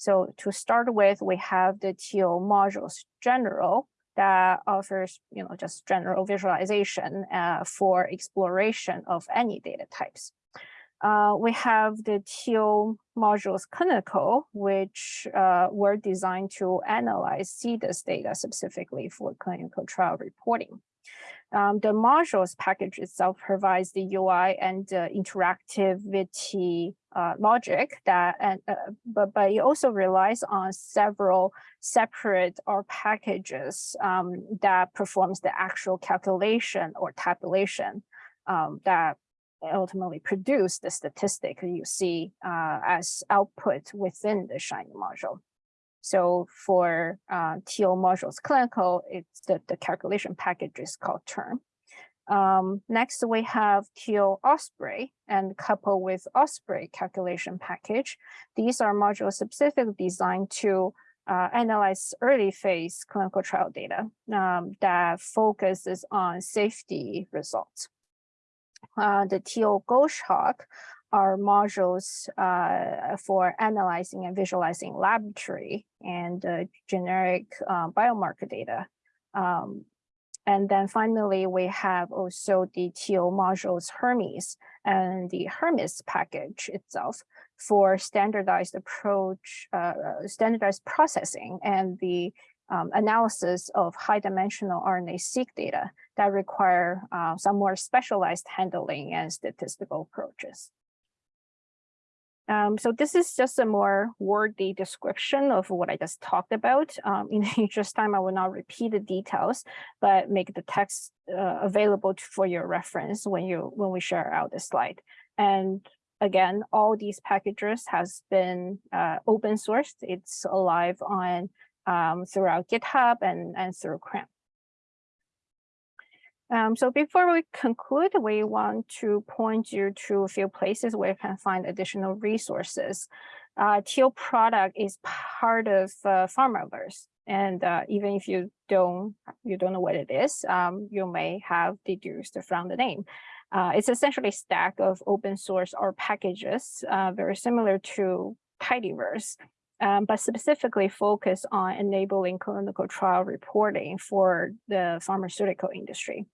So to start with, we have the Teal modules general that offers, you know, just general visualization uh, for exploration of any data types. Uh, we have the Teal modules clinical, which uh, were designed to analyze CDISC data specifically for clinical trial reporting. Um, the modules package itself provides the UI and uh, interactivity uh, logic that, and, uh, but, but it also relies on several separate R packages um, that performs the actual calculation or tabulation um, that ultimately produce the statistic you see uh, as output within the Shiny module. So for uh, Teal modules clinical, it's the, the calculation package is called tern. Um, next, we have Teal Osprey and coupled with Osprey calculation package. These are modules specifically designed to uh, analyze early phase clinical trial data um, that focuses on safety results. Uh, the Teal Goshawk are modules uh, for analyzing and visualizing laboratory and uh, generic uh, biomarker data. Um, and then finally, we have also the Teal modules Hermes and the Hermes package itself for standardized approach, uh, standardized processing and the um, analysis of high dimensional RNA-seq data that require uh, some more specialized handling and statistical approaches. Um, so this is just a more wordy description of what I just talked about. Um, in the interest time, I will not repeat the details, but make the text uh, available for your reference when you when we share out the slide. And again, all these packages has been uh, open sourced. It's alive on um, throughout GitHub and, and through CRAN. Um, so before we conclude, we want to point you to a few places where you can find additional resources. Uh, Teal product is part of uh, Pharmaverse. And uh, even if you don't, you don't know what it is, um, you may have deduced from the name. Uh, it's essentially a stack of open source R packages, uh, very similar to Tidyverse, um, but specifically focus on enabling clinical trial reporting for the pharmaceutical industry.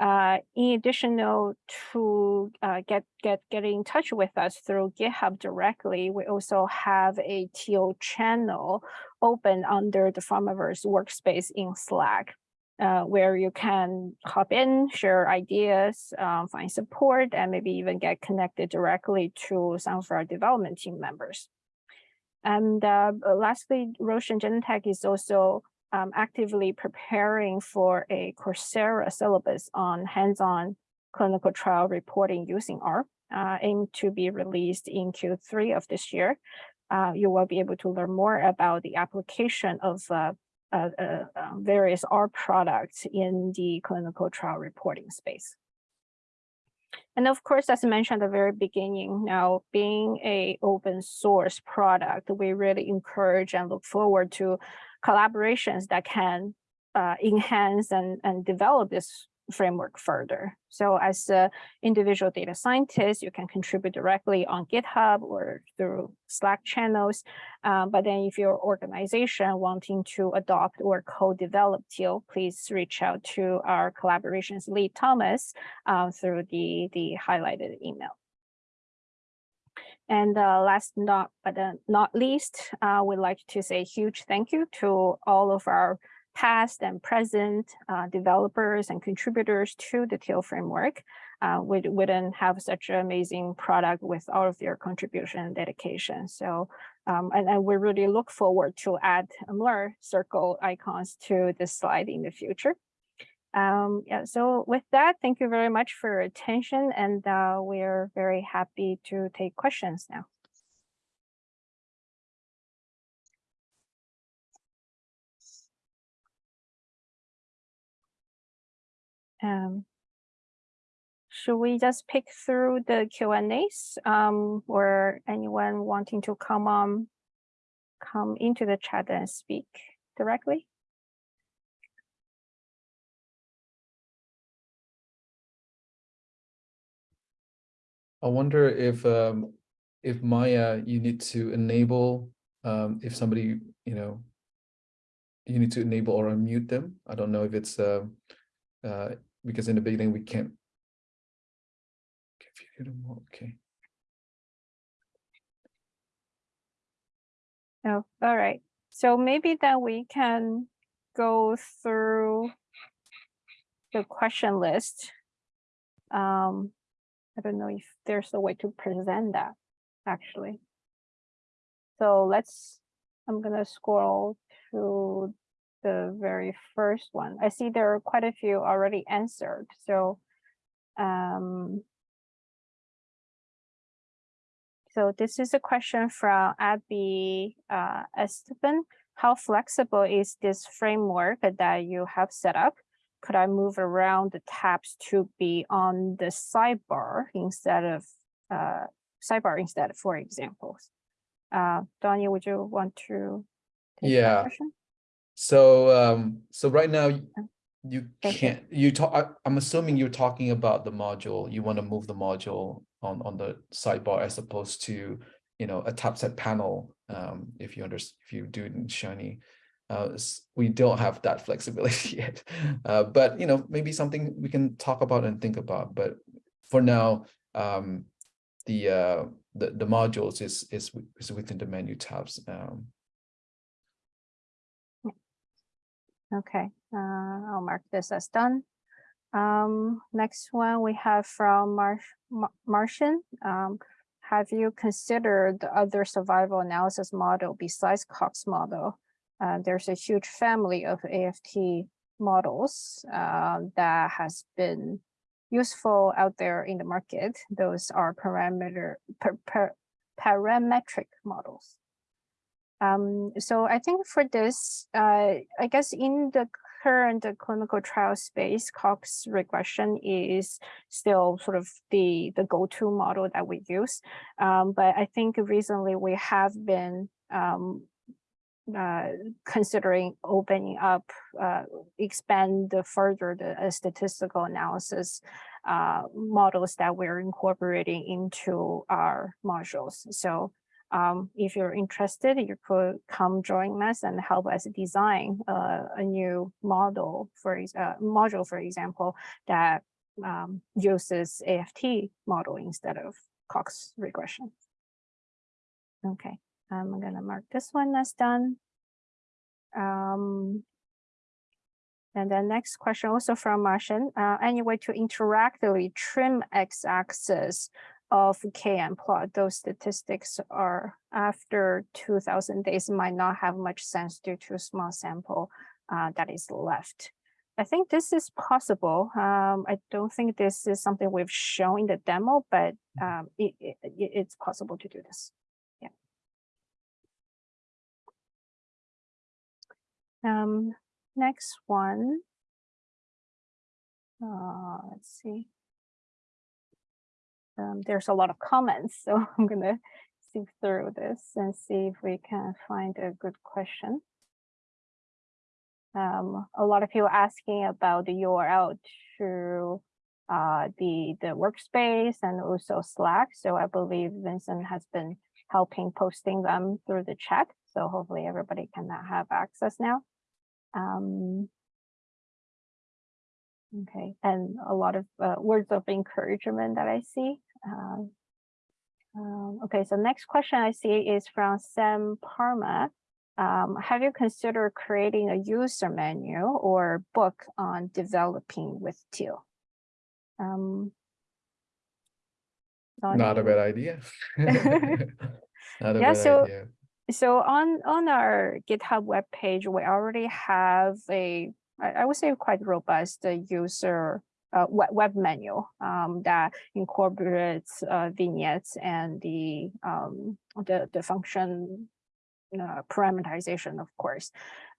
Uh, in addition to uh, get get get in touch with us through GitHub directly, we also have a Teal channel open under the Pharmaverse workspace in Slack. uh, where you can hop in, share ideas, um, find support, and maybe even get connected directly to some of our development team members. And uh, lastly, Roshan Genentech is also um, actively preparing for a Coursera syllabus on hands-on clinical trial reporting using R, uh, aimed to be released in Q3 of this year. Uh, you will be able to learn more about the application of uh, uh, uh, uh, various R products in the clinical trial reporting space. And of course, as I mentioned at the very beginning, now being a open source product, we really encourage and look forward to collaborations that can uh, enhance and, and develop this framework further. So as a individual data scientist, you can contribute directly on GitHub or through Slack channels. Um, but then if your organization wanting to adopt or co-develop Teal, please reach out to our collaborations lead Thomas uh, through the, the highlighted email. And uh, last not but uh, not least, uh, we'd like to say huge thank you to all of our past and present uh, developers and contributors to the Teal framework. Uh, we wouldn't have such an amazing product with all of their contribution and dedication. So, um, and, and we really look forward to add more circle icons to this slide in the future. Um, yeah, so with that, thank you very much for your attention and uh, we're very happy to take questions now. Um, should we just pick through the Q and A's um, or anyone wanting to come on, come into the chat and speak directly? I wonder if um if Maya, you need to enable um if somebody, you know, you need to enable or unmute them. I don't know if it's uh, uh because in the beginning we can't. Okay. Oh, all right. So maybe then we can go through the question list. Um, I don't know if there's a way to present that actually. So let's, I'm gonna scroll to the very first one. I see there are quite a few already answered. So, um, so this is a question from Abby uh, Esteban. How flexible is this framework that you have set up? Could I move around the tabs to be on the sidebar instead of uh, sidebar instead, for examples? Uh, Danya, would you want to? take Yeah. So um so right now Oh, you okay. can't you talk I, I'm assuming you're talking about the module. You want to move the module on on the sidebar as opposed to you know a top set panel. Um if you understand, if you do it in Shiny. Uh we don't have that flexibility yet. Uh but you know maybe something we can talk about and think about. But for now, um the uh the the modules is is is within the menu tabs. Um Okay, uh, I'll mark this as done. Um, next one we have from Mar Mar- Martian. Um, have you considered the other survival analysis model besides Cox model? Uh, there's a huge family of AFT models uh, that has been useful out there in the market. Those are parameter per, per, parametric models. Um, so I think for this, uh, I guess in the current uh, clinical trial space, Cox regression is still sort of the, the go-to model that we use. Um, but I think recently we have been um, uh, considering opening up, uh, expand further the uh, statistical analysis uh, models that we're incorporating into our modules. So um, if you're interested, you could come join us and help us design a new model for module, for example, that um, uses AFT model instead of Cox regression. Okay, I'm gonna mark this one as done. Um, And then next question also from Martian, uh, any way to interactively trim x-axis of KM plot? Those statistics are after two thousand days might not have much sense due to a small sample uh, that is left. I think this is possible. Um, I don't think this is something we've shown in the demo, but um, it, it, it- it's possible to do this. Um, next one. Uh, let's see. Um, there's a lot of comments, so I'm gonna sift through this and see if we can find a good question. Um, a lot of people asking about the URL to uh, the the workspace and also Slack. So I believe Vincent has been helping posting them through the chat. So hopefully everybody can now have access now. Um, okay, and a lot of uh, words of encouragement that I see. Um, um, okay, so next question I see is from Sam Parma. Um, have you considered creating a user menu or book on developing with Teal? Um, Dony, Not a bad idea. Not a Yeah, bad so- idea. So on on our GitHub webpage, we already have a I would say quite robust uh, user uh, web, web menu um, that incorporates uh, vignettes and the um, the the function uh, parameterization, of course.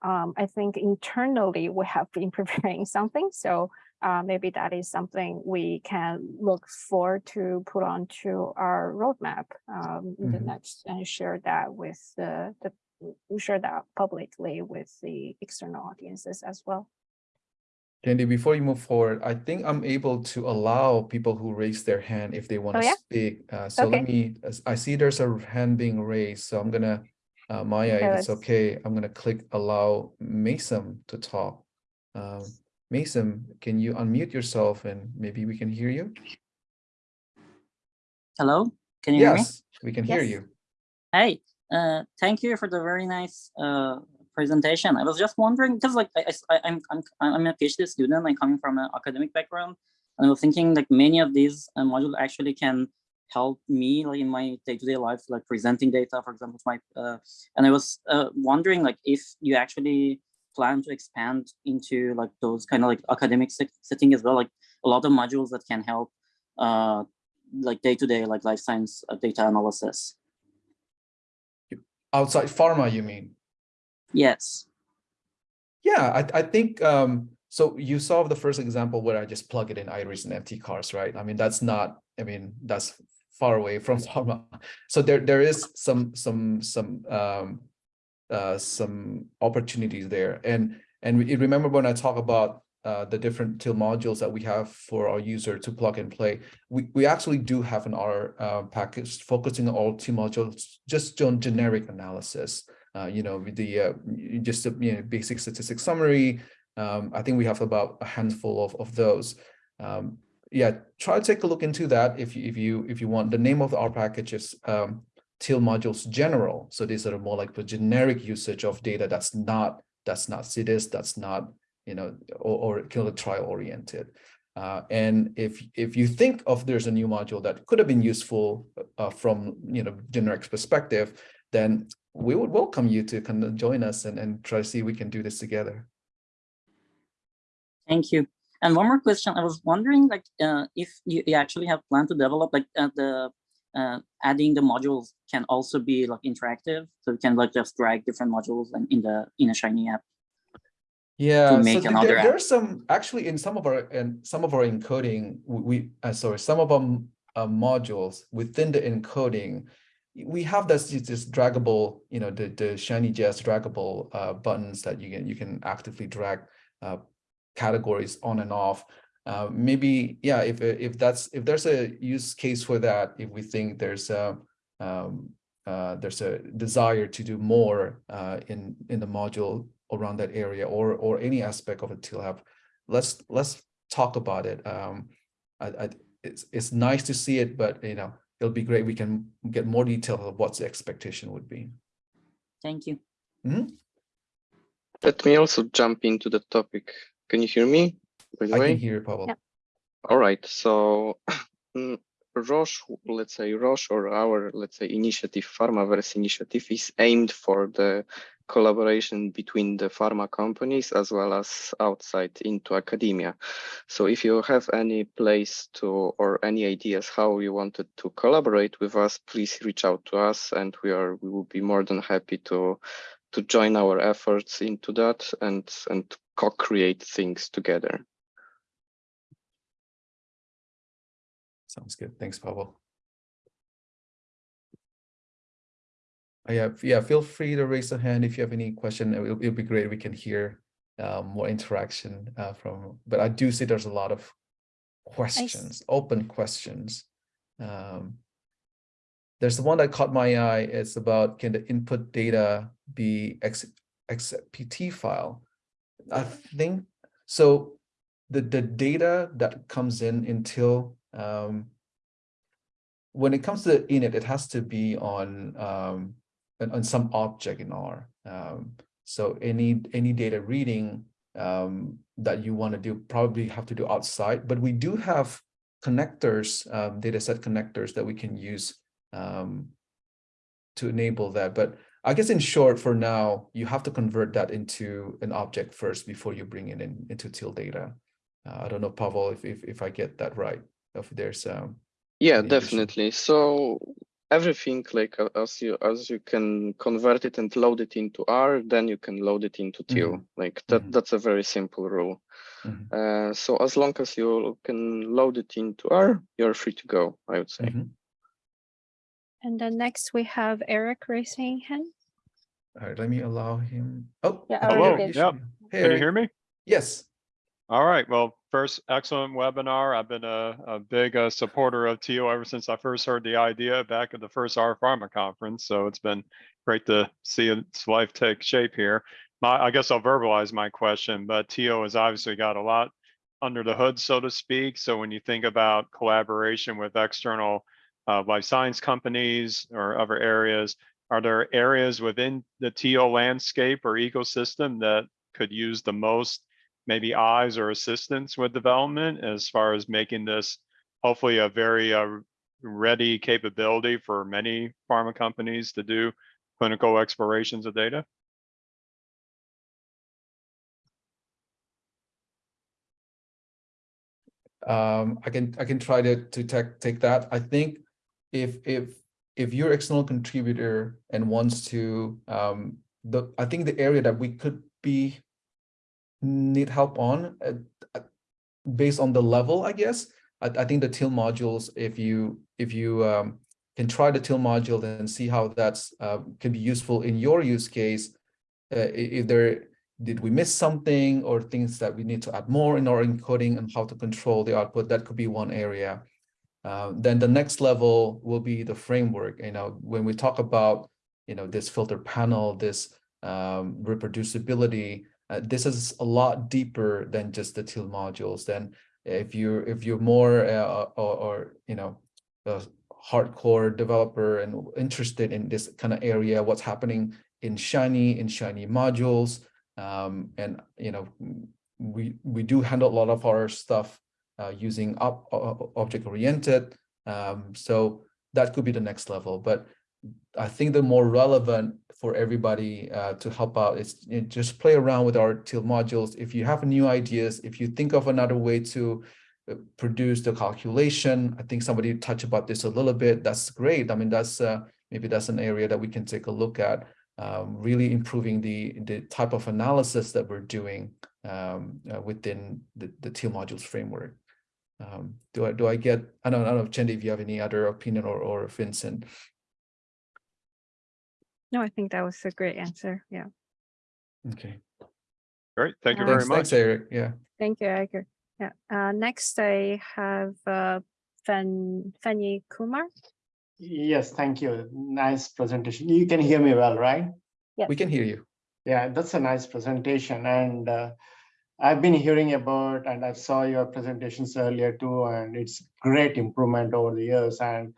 Um, I think internally we have been preparing something, so uh, maybe that is something we can look for to put onto our roadmap um, in the Mhm. next and share that with the, the share that publicly with the external audiences as well. Chendi, before you move forward, I think I'm able to allow people who raise their hand if they want Oh, to yeah? speak. Uh, so let me, I see there's a hand being raised, so I'm gonna, uh, Maya, if it's okay, I'm gonna click allow Mason to talk. Um, Mason, can you unmute yourself and maybe we can hear you? Hello, can you hear me? Yes, we can hear you. Hey, uh, thank you for the very nice uh, presentation. I was just wondering because like I, I, I'm I'm I'm a PhD student. I'm coming from an academic background, and I was thinking like many of these uh, modules actually can help me like in my day-to-day life, like presenting data, for example, my uh, and I was uh, wondering like if you actually plan to expand into like those kind of like academic set- setting as well, like a lot of modules that can help uh, like day-to-day like life science uh, data analysis. Outside pharma, you mean? Yes. Yeah, I, I think, um, so you saw the first example where I just plug it in iris and mtcars, right? I mean, that's not, I mean, that's far away from pharma. So there, there is some, some, some, um, uh, some opportunities there. And, and remember when I talk about, uh, the different Teal modules that we have for our user to plug and play, we, we actually do have an R, uh, package focusing on all Teal modules, just on generic analysis uh, you know, the uh, just a you know, basic statistics summary. Um, I think we have about a handful of of those. Um, yeah, try to take a look into that if you if you if you want. The name of our package is um, Teal modules general. So these are more like the generic usage of data that's not that's not CDISC, that's not you know or, or clinical trial oriented. Uh, and if if you think of there's a new module that could have been useful uh, from you know generic perspective, then we would welcome you to kind of join us and, and try to see we can do this together. Thank you. And one more question. I was wondering, like, uh, if you, you actually have planned to develop, like, uh, the uh, adding the modules can also be like interactive, so you can like just drag different modules and in the in a Shiny app. Yeah, so make th- another there, app. there are some actually in some of our and some of our encoding, we, we uh, sorry, some of our uh, modules within the encoding, we have this this draggable, you know, the the Shiny JS draggable uh, buttons that you can you can actively drag uh, categories on and off. Uh, maybe yeah, if if that's if there's a use case for that, if we think there's a um, uh, there's a desire to do more uh, in in the module around that area or or any aspect of a Teal app, let's let's talk about it. Um, I, I, it's it's nice to see it, but you know it'll be great. We can get more detail of what the expectation would be. Thank you. Let me also jump into the topic Can you hear me? By the I way? can hear you, Pawel. Yeah. All right, so mm, Roche, let's say Roche or our, let's say, initiative, Pharmaverse initiative is aimed for the collaboration between the pharma companies as well as outside into academia. So if you have any place to or any ideas how you wanted to collaborate with us, please reach out to us and we are we will be more than happy to to join our efforts into that and and co-create things together. Sounds good. Thanks, Pawel. Uh, Yeah, yeah, feel free to raise a hand if you have any question. It will it'll be great. We can hear uh, more interaction uh, from, but I do see there's a lot of questions, open questions. Um, There's the one that caught my eye. It's about can the input data be X, XPT file? I think, so the, the data that comes in until um, when it comes to init, it has to be on um, on, some object in R. Um, so any any data reading um, that you want to do probably have to do outside, but we do have connectors, um, data set connectors that we can use um, to enable that. But I guess in short, for now, you have to convert that into an object first before you bring it in into Teal data. Uh, I don't know, Pawel, if, if if I get that right. If there's um Yeah, definitely. So everything like uh, as you as you can convert it and load it into R, then you can load it into Teal. Like that Mhm. that's a very simple rule. mhm, Uh, so as long as you can load it into R, you're free to go, I would say. mhm. And then next we have Eric raising hand. All right, let me allow him. Oh. Yeah, I okay, already Eric, did. you Yep. Hey, Can you hear me? Yes. All right. Well, first, excellent webinar. I've been a, a big uh, supporter of Teal ever since I first heard the idea back at the first R Pharma conference. So it's been great to see its life take shape here. My, I guess I'll verbalize my question, but Teal has obviously got a lot under the hood, so to speak. So when you think about collaboration with external uh, life science companies or other areas, are there areas within the Teal landscape or ecosystem that could use the most maybe eyes or assistance with development as far as making this hopefully a very uh, ready capability for many pharma companies to do clinical explorations of data? Um, I can I can try to to take take that. I think if if if you're external contributor and wants to um the I think the area that we could be need help on uh, uh, based on the level, I guess. I, I think the Teal modules, if you if you um can try the Teal module and see how that's uh, can be useful in your use case. Uh, if there did we miss something or things that we need to add more in our encoding and how to control the output that could be one area uh, then the next level will be the framework you know when we talk about you know this filter panel this um, reproducibility uh, this is a lot deeper than just the Teal modules. Then if you if you're more uh, or, or you know a hardcore developer and interested in this kind of area what's happening in shiny in shiny modules um, and you know we we do handle a lot of our stuff uh, using up object oriented um, so that could be the next level. But i think the more relevant for everybody uh, to help out is you know, just play around with our Teal modules if you have new ideas if you think of another way to uh, produce the calculation i think somebody touched about this a little bit that's great i mean that's uh, maybe that's an area that we can take a look at um, really improving the the type of analysis that we're doing um, uh, within the the Teal modules framework. Um, do I do I get? I don't, I don't know, Chendi, if you have any other opinion or or Vincent. No, I think that was a great answer. Yeah. Okay, Great. Thank you very thanks, much. thanks, Eric. Yeah. Thank you, Eric. Yeah. Uh, next I have uh, Fen Fenny Kumar. Yes, thank you. Nice presentation. You can hear me well, right? Yeah. We can hear you. Yeah, that's a nice presentation and uh, I've been hearing about and I saw your presentations earlier too, and it's great improvement over the years. And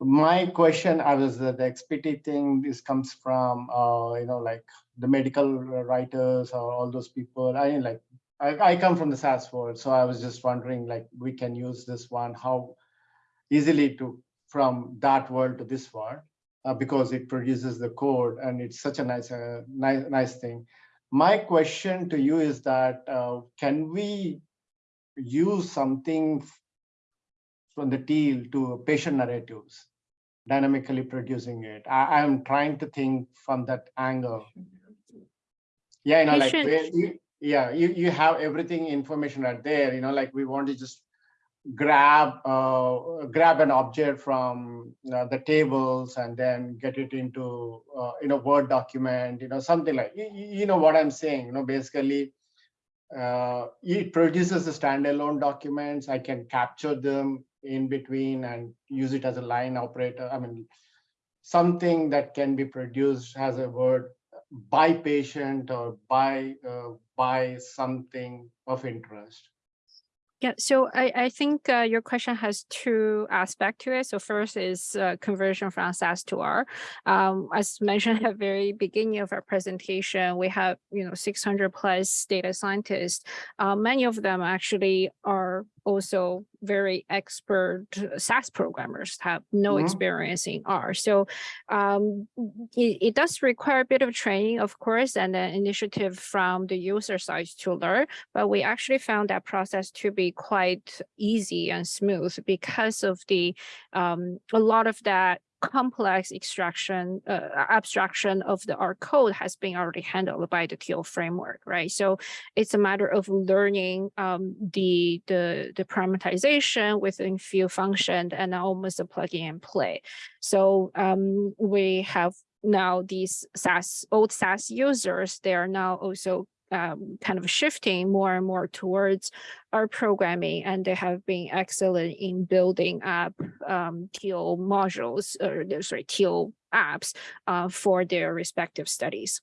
my question, I was uh, the XPT thing, this comes from, uh, you know, like the medical writers or all those people. I like I, I come from the SAS world, so I was just wondering, like, we can use this one, how easily to, from that world to this world, uh, because it produces the code and it's such a nice, uh, nice, nice thing. My question to you is that, uh, can we use something from the teal to patient narratives, dynamically producing it? I, I'm trying to think from that angle. Yeah, you know, like, you, yeah, you, you have everything information right there, you know, like we want to just grab, uh, grab an object from you know, the tables and then get it into, uh, in a Word document, you know, something like, you, you know what I'm saying, you know, basically, uh, it produces the standalone documents. I can capture them in between and use it as a line operator. I mean, something that can be produced as a word by patient or by uh, by something of interest. Yeah, so I, I think uh, your question has two aspects to it. So first is uh, conversion from SAS to R. Um, as mentioned at the very beginning of our presentation, we have, you know, 600 plus data scientists. Uh, many of them actually are also very expert SAS programmers, have no Mhm. experience in R. So um, it, it does require a bit of training, of course, and an initiative from the user side to learn but we actually found that process to be quite easy and smooth because of the um, a lot of that complex extraction uh, abstraction of the R code has been already handled by the TEAL framework, right? So it's a matter of learning um, the the the parameterization within few function and almost a plugin and play. So um, we have now these SAS old SAS users, they are now also um, kind of shifting more and more towards R programming, and they have been excellent in building up um, TEAL modules, or sorry, TEAL apps uh, for their respective studies.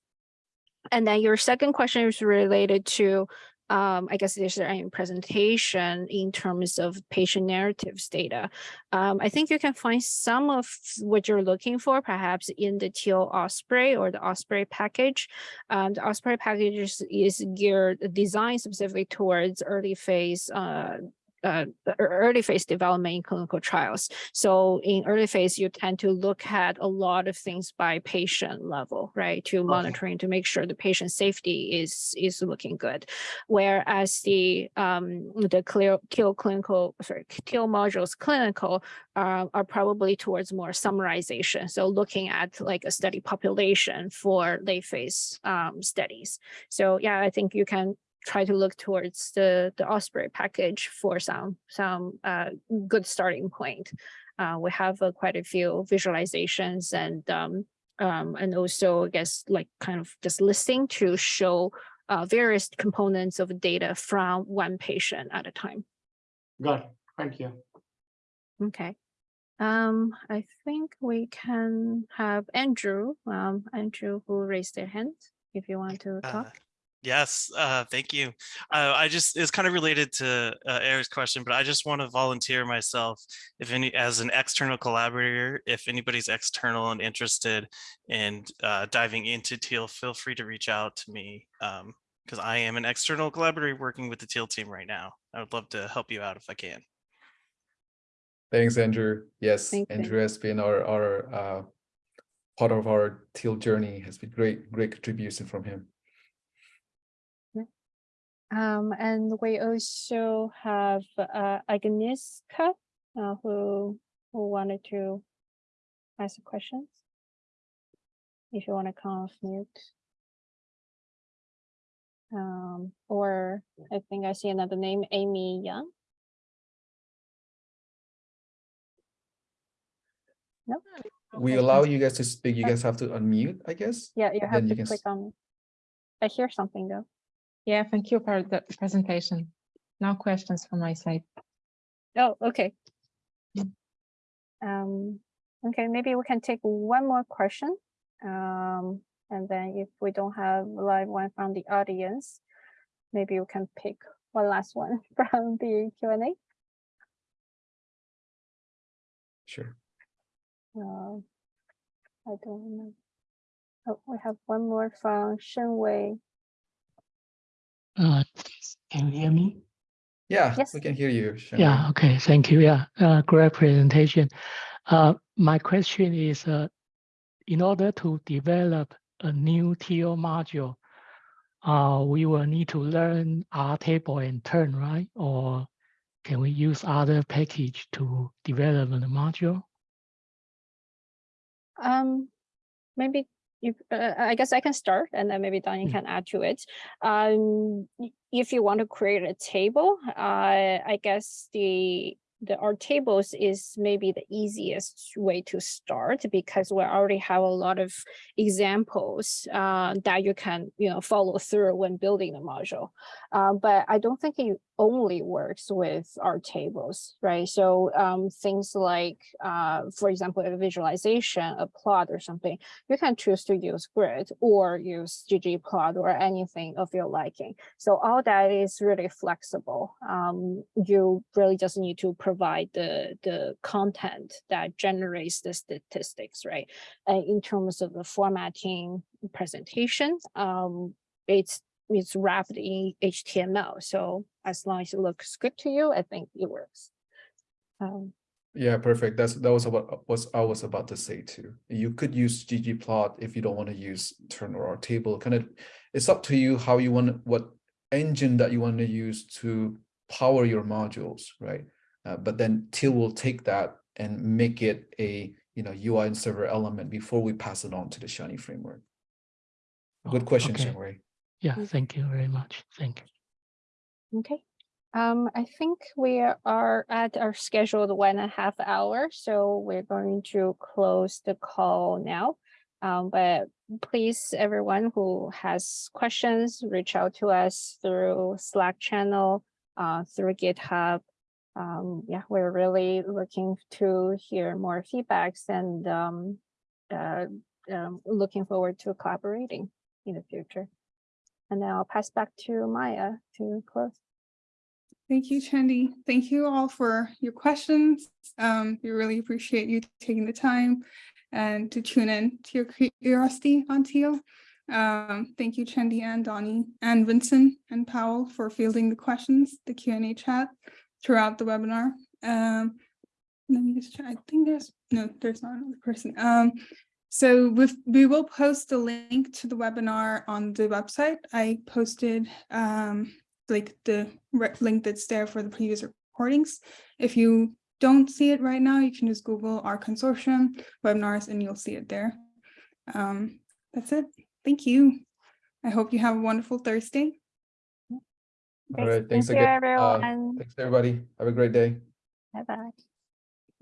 And then your second question is related to, um, I guess, is there any presentation in terms of patient narratives data? Um, I think you can find some of what you're looking for, perhaps in the TEAL Osprey or the Osprey package. Um, the Osprey package is, is geared, designed specifically towards early phase uh, uh, early phase development in clinical trials. So in early phase, you tend to look at a lot of things by patient level, right? To monitoring to make sure the patient safety is is looking good. Whereas the um, the clear TEAL clinical, sorry, TEAL modules clinical uh, are probably towards more summarization. So looking at like a study population for late phase um, studies. So yeah, I think you can try to look towards the the Osprey package for some some uh, good starting point. Uh, we have uh, quite a few visualizations and um, um, and also I guess like kind of just listing to show uh, various components of data from one patient at a time. Got it. Thank you. Okay. Um, I think we can have Andrew, um, Andrew who raised their hand, if you want to Uh, talk. Yes, uh, thank you. Uh, I just, it's kind of related to uh, Eric's question, but I just want to volunteer myself if any, as an external collaborator, if anybody's external and interested in uh, diving into Teal, feel free to reach out to me. Um, because I am an external collaborator working with the Teal team right now. I would love to help you out if I can. Thanks, Andrew. Yes, Thank you. Andrew has been our, our, uh, part of our teal journey has been great, great contribution from him. Um, and we also have uh, Agnieszka, uh, who who wanted to ask questions. If you want to come off mute. Um, or I think I see another name, Amy Young. No, We Okay. allow you guys to speak. You guys have to unmute, I guess. yeah, you have you to can click s- on. I hear something though. Yeah, thank you for the presentation. No questions from my side. Oh, okay. Um, okay, maybe we can take one more question. Um, and then if we don't have live one from the audience, maybe we can pick one last one from the Q and A. Sure. Uh, I don't know. Oh, we have one more from Shenwei. Uh, Can you hear me? Yeah, Yes. we can hear you. Shen Yeah, okay, thank you. Yeah, uh, great presentation. Uh, my question is, uh, in order to develop a new Teal module, uh, we will need to learn R table and tern, right? Or can we use other package to develop the module? Um, maybe you, uh, I guess I can start and then maybe Dony Mm. can add to it. Um, if you want to create a table, uh, I guess the the rtables is maybe the easiest way to start because we already have a lot of examples uh, that you can you know follow through when building the module. Uh, but I don't think it only works with rtables, right? So um, things like, uh, for example, a visualization, a plot or something, you can choose to use grid or use ggplot or anything of your liking. So all that is really flexible. Um, you really just need to provide the, the content that generates the statistics, right? And in terms of the formatting presentation, um, it's it's wrapped in HTML. So as long as it looks good to you, I think it works. Um, Yeah, perfect. That's that was what was I was about to say too. You could use ggplot if you don't want to use tern or R table. Kind of, it's up to you how you want what engine that you want to use to power your modules, right? Uh, but then Teal will take that and make it a you know UI and server element before we pass it on to the Shiny framework. Good Oh, question, okay. Shen Yeah, Mm. thank you very much. Thank you. Okay. Um, I think we are at our scheduled one and a half hour, so we're going to close the call now. Um, but please, everyone who has questions, reach out to us through Slack channel, uh, through GitHub. Um, yeah, we're really looking to hear more feedbacks and um, uh, um, looking forward to collaborating in the future. And now I'll pass back to Maya to close. Thank you, Chendi. Thank you all for your questions. Um, we really appreciate you taking the time and to tune in to your curiosity on Teal. Um, thank you, Chendi and Dony and Vincent and Pawel for fielding the questions, the Q and A chat throughout the webinar. Um, let me just try. I think there's no, there's not another person. Um, so with, we will post the link to the webinar on the website. I posted um, like the link that's there for the previous recordings. If you don't see it right now, you can just Google R Consortium webinars and you'll see it there. Um, that's it. Thank you. I hope you have a wonderful Thursday. All right, thanks Thank you, again. Uh. Thanks, everybody. Have a great day. Bye bye.